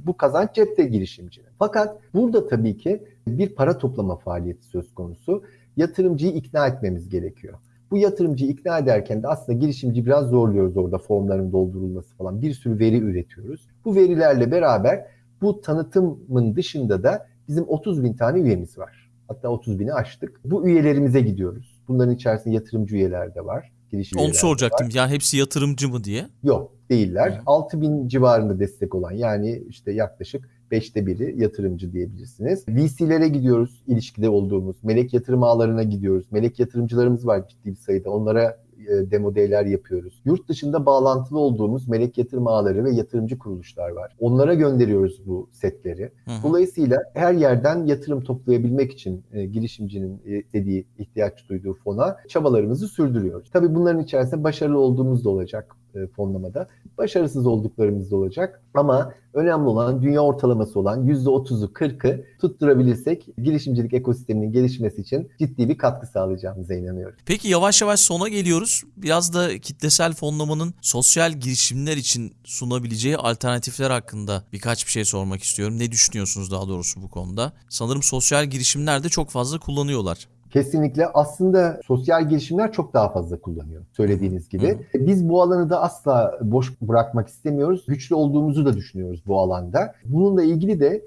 Bu kazanç cepte girişimcinin. Fakat burada tabii ki bir para toplama faaliyeti söz konusu yatırımcıyı ikna etmemiz gerekiyor. Bu yatırımcıyı ikna ederken de aslında girişimci biraz zorluyoruz orada formların doldurulması falan. Bir sürü veri üretiyoruz. Bu verilerle beraber bu tanıtımın dışında da bizim 30 bin tane üyemiz var. Hatta 30 bini aştık. Bu üyelerimize gidiyoruz. Bunların içerisinde yatırımcı üyeler de var. Girişim Onu soracaktım. Var. Yani hepsi yatırımcı mı diye? Yok değiller. Hı. 6 bin civarında destek olan yani işte yaklaşık beşte biri yatırımcı diyebilirsiniz. VC'lere gidiyoruz, ilişkide olduğumuz. Melek yatırım ağlarına gidiyoruz. Melek yatırımcılarımız var ciddi bir sayıda. Onlara e, demo day'ler yapıyoruz. Yurt dışında bağlantılı olduğumuz melek yatırım ağları ve yatırımcı kuruluşlar var. Onlara gönderiyoruz bu setleri. Hı hı. Dolayısıyla her yerden yatırım toplayabilmek için e, girişimcinin e, dediği, ihtiyaç duyduğu fona çabalarımızı sürdürüyoruz. Tabii bunların içerisinde başarılı olduğumuz da olacak e, fonlamada. Başarısız olduklarımız da olacak. Ama önemli olan dünya ortalaması olan %30'u 40'ı tutturabilirsek girişimcilik ekosisteminin gelişmesi için ciddi bir katkı sağlayacağımıza inanıyorum. Peki yavaş yavaş sona geliyoruz. Biraz da kitlesel fonlamanın sosyal girişimler için sunabileceği alternatifler hakkında birkaç bir şey sormak istiyorum. Ne düşünüyorsunuz daha doğrusu bu konuda? Sanırım sosyal girişimler de çok fazla kullanıyorlar. Kesinlikle aslında sosyal girişimler çok daha fazla kullanıyor söylediğiniz gibi. Biz bu alanı da asla boş bırakmak istemiyoruz. Güçlü olduğumuzu da düşünüyoruz bu alanda. Bununla ilgili de e,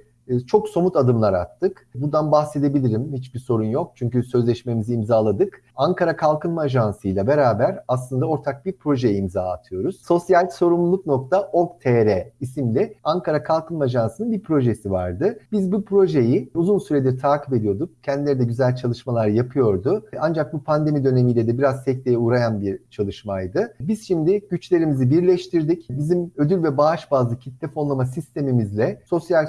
çok somut adımlar attık. Buradan bahsedebilirim. Hiçbir sorun yok. Çünkü sözleşmemizi imzaladık. Ankara Kalkınma Ajansı ile beraber aslında ortak bir projeye imza atıyoruz. Sosyal sorumluluk.org.tr isimli Ankara Kalkınma Ajansı'nın bir projesi vardı. Biz bu projeyi uzun süredir takip ediyorduk. Kendileri de güzel çalışmalar yapıyordu. Ancak bu pandemi dönemiyle de biraz sekteye uğrayan bir çalışmaydı. Biz şimdi güçlerimizi birleştirdik. Bizim ödül ve bağış bazlı kitle fonlama sistemimizle sosyal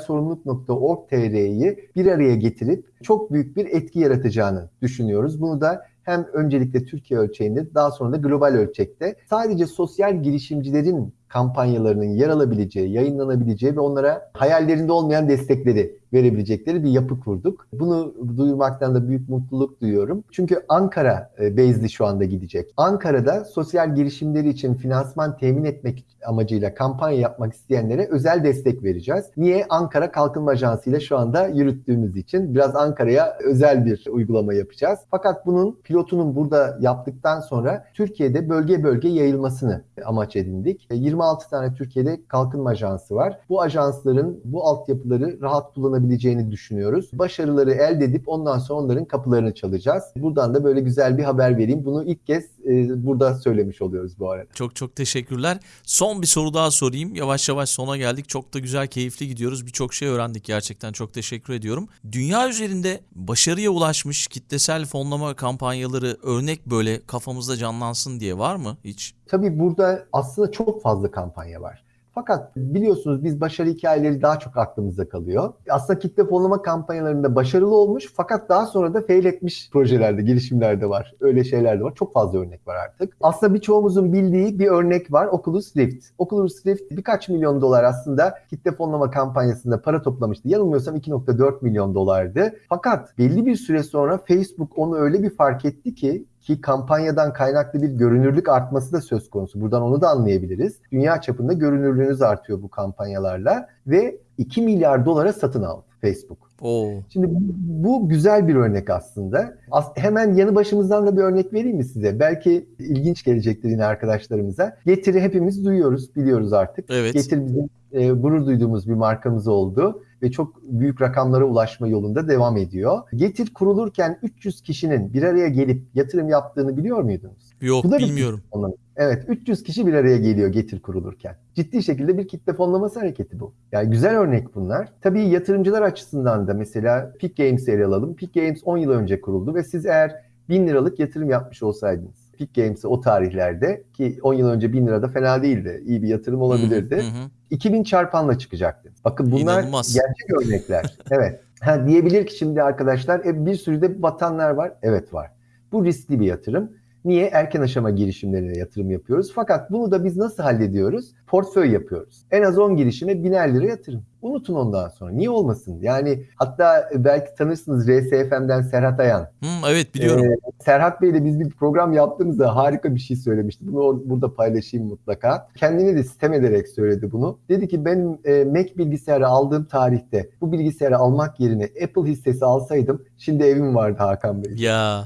sorumluluk.org.tr'yi bir araya getirip çok büyük bir etki yaratacağını düşünüyoruz. Bunu da hem öncelikle Türkiye ölçeğinde daha sonra da global ölçekte sadece sosyal girişimcilerin kampanyalarının yer alabileceği, yayınlanabileceği ve onlara hayallerinde olmayan destekleri verebilecekleri bir yapı kurduk. Bunu duyurmaktan da büyük mutluluk duyuyorum. Çünkü Ankara e, base'li şu anda gidecek. Ankara'da sosyal girişimleri için finansman temin etmek amacıyla kampanya yapmak isteyenlere özel destek vereceğiz. Niye? Ankara Kalkınma Ajansı ile şu anda yürüttüğümüz için biraz Ankara'ya özel bir uygulama yapacağız. Fakat bunun pilotunun burada yaptıktan sonra Türkiye'de bölge bölge yayılmasını amaç edindik. 26 tane Türkiye'de kalkınma ajansı var. Bu ajansların bu altyapıları rahat kullanabileceğini düşünüyoruz. Başarıları elde edip ondan sonra onların kapılarını çalacağız. Buradan da böyle güzel bir haber vereyim. Bunu ilk kez e, burada söylemiş oluyoruz bu arada. Çok çok teşekkürler. Son bir soru daha sorayım. Yavaş yavaş sona geldik. Çok da güzel, keyifli gidiyoruz. Birçok şey öğrendik gerçekten. Çok teşekkür ediyorum. Dünya üzerinde başarıya ulaşmış kitlesel fonlama kampanyaları örnek böyle kafamızda canlansın diye var mı hiç? Tabii burada aslında çok fazla kampanya var. Fakat biliyorsunuz biz başarı hikayeleri daha çok aklımızda kalıyor. Aslında kitle fonlama kampanyalarında başarılı olmuş fakat daha sonra da fail etmiş projelerde, girişimlerde var. Öyle şeyler de var. Çok fazla örnek var artık. Aslında birçoğumuzun bildiği bir örnek var. Oculus Rift. Oculus Rift birkaç milyon dolar aslında kitle fonlama kampanyasında para toplamıştı. Yanılmıyorsam 2.4 milyon dolardı. Fakat belli bir süre sonra Facebook onu öyle bir fark etti ki ki kampanyadan kaynaklı bir görünürlük artması da söz konusu. Buradan onu da anlayabiliriz. Dünya çapında görünürlüğünüz artıyor bu kampanyalarla ve 2 milyar dolara satın aldı Facebook. Oo. Şimdi bu, bu güzel bir örnek aslında. As- hemen yanı başımızdan da bir örnek vereyim mi size? Belki ilginç gelecektir yine arkadaşlarımıza. Getiri hepimiz duyuyoruz, biliyoruz artık. Evet. Getir bizim e, gurur duyduğumuz bir markamız oldu ve çok büyük rakamlara ulaşma yolunda devam ediyor. Getir kurulurken 300 kişinin bir araya gelip yatırım yaptığını biliyor muydunuz? Yok Bu da bilmiyorum. fonlaması. Evet 300 kişi bir araya geliyor Getir kurulurken. Ciddi şekilde bir kitle fonlaması hareketi bu. Yani güzel örnek bunlar. Tabii yatırımcılar açısından da mesela Peak Games'i ele alalım. Peak Games 10 yıl önce kuruldu ve siz eğer 1000 liralık yatırım yapmış olsaydınız Peak Games'e o tarihlerde ki 10 yıl önce 1000 lira da fena değildi. İyi bir yatırım olabilirdi. Hı hı. 2000 çarpanla çıkacaktı. Bakın bunlar İnanılmaz. gerçek örnekler. evet. Ha, diyebilir ki şimdi arkadaşlar e, bir sürü de batanlar var. Evet var. Bu riskli bir yatırım. Niye? Erken aşama girişimlerine yatırım yapıyoruz. Fakat bunu da biz nasıl hallediyoruz? Portföy yapıyoruz. En az 10 girişime biner lira yatırım. Unutun ondan sonra. Niye olmasın? Yani hatta belki tanırsınız RSFM'den Serhat Ayan. Hı, evet biliyorum. Ee, Serhat Bey'le biz bir program yaptığımızda harika bir şey söylemişti. Bunu burada paylaşayım mutlaka. Kendine de sitem ederek söyledi bunu. Dedi ki ben e, Mac bilgisayarı aldığım tarihte bu bilgisayarı almak yerine Apple hissesi alsaydım şimdi evim vardı Hakan Bey. Ya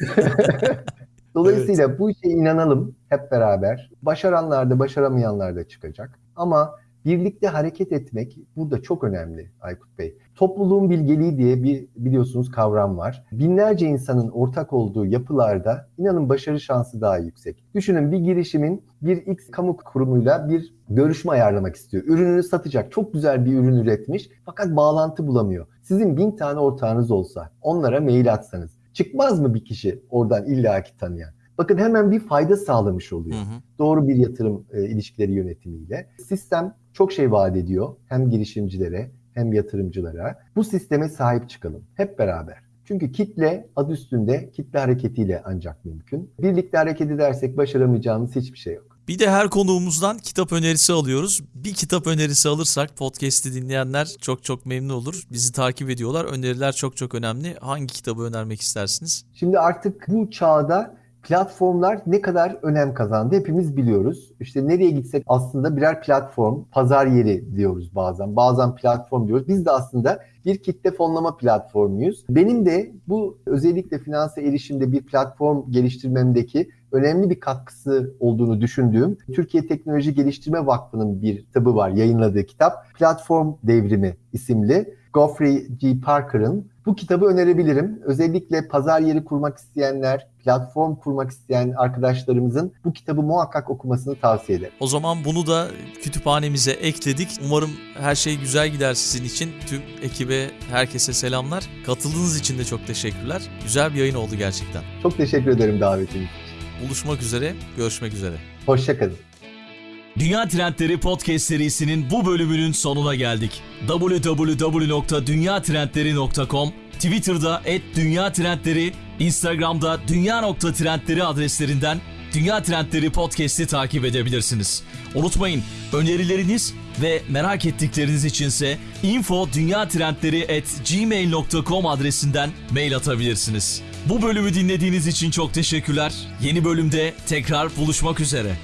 Dolayısıyla bu işe inanalım hep beraber. Başaranlar da başaramayanlar da çıkacak. Ama birlikte hareket etmek burada çok önemli Aykut Bey. Topluluğun bilgeliği diye bir biliyorsunuz kavram var. Binlerce insanın ortak olduğu yapılarda inanın başarı şansı daha yüksek. Düşünün bir girişimin bir X kamu kurumuyla bir görüşme ayarlamak istiyor. Ürününü satacak. Çok güzel bir ürün üretmiş fakat bağlantı bulamıyor. Sizin bin tane ortağınız olsa onlara mail atsanız çıkmaz mı bir kişi oradan illaki tanıyan? Bakın hemen bir fayda sağlamış oluyor. Hı hı. Doğru bir yatırım e, ilişkileri yönetimiyle. Sistem çok şey vaat ediyor hem girişimcilere hem yatırımcılara. Bu sisteme sahip çıkalım hep beraber. Çünkü kitle adı üstünde kitle hareketiyle ancak mümkün. Birlikte hareket edersek başaramayacağımız hiçbir şey yok. Bir de her konuğumuzdan kitap önerisi alıyoruz. Bir kitap önerisi alırsak podcast'i dinleyenler çok çok memnun olur. Bizi takip ediyorlar. Öneriler çok çok önemli. Hangi kitabı önermek istersiniz? Şimdi artık bu çağda platformlar ne kadar önem kazandı hepimiz biliyoruz. İşte nereye gitsek aslında birer platform, pazar yeri diyoruz bazen. Bazen platform diyoruz. Biz de aslında bir kitle fonlama platformuyuz. Benim de bu özellikle finanse erişimde bir platform geliştirmemdeki önemli bir katkısı olduğunu düşündüğüm Türkiye Teknoloji Geliştirme Vakfı'nın bir kitabı var, yayınladığı kitap. Platform Devrimi isimli. Geoffrey G. Parker'ın bu kitabı önerebilirim. Özellikle pazar yeri kurmak isteyenler, platform kurmak isteyen arkadaşlarımızın bu kitabı muhakkak okumasını tavsiye ederim. O zaman bunu da kütüphanemize ekledik. Umarım her şey güzel gider sizin için. Tüm ekibe, herkese selamlar. Katıldığınız için de çok teşekkürler. Güzel bir yayın oldu gerçekten. Çok teşekkür ederim davetiniz için. Buluşmak üzere, görüşmek üzere. Hoşçakalın. Dünya Trendleri Podcast serisinin bu bölümünün sonuna geldik. www.dünyatrendleri.com Twitter'da @dünyatrendleri, Instagram'da dünya.trendleri adreslerinden Dünya Trendleri Podcast'i takip edebilirsiniz. Unutmayın önerileriniz ve merak ettikleriniz içinse info.dünyatrendleri@gmail.com adresinden mail atabilirsiniz. Bu bölümü dinlediğiniz için çok teşekkürler. Yeni bölümde tekrar buluşmak üzere.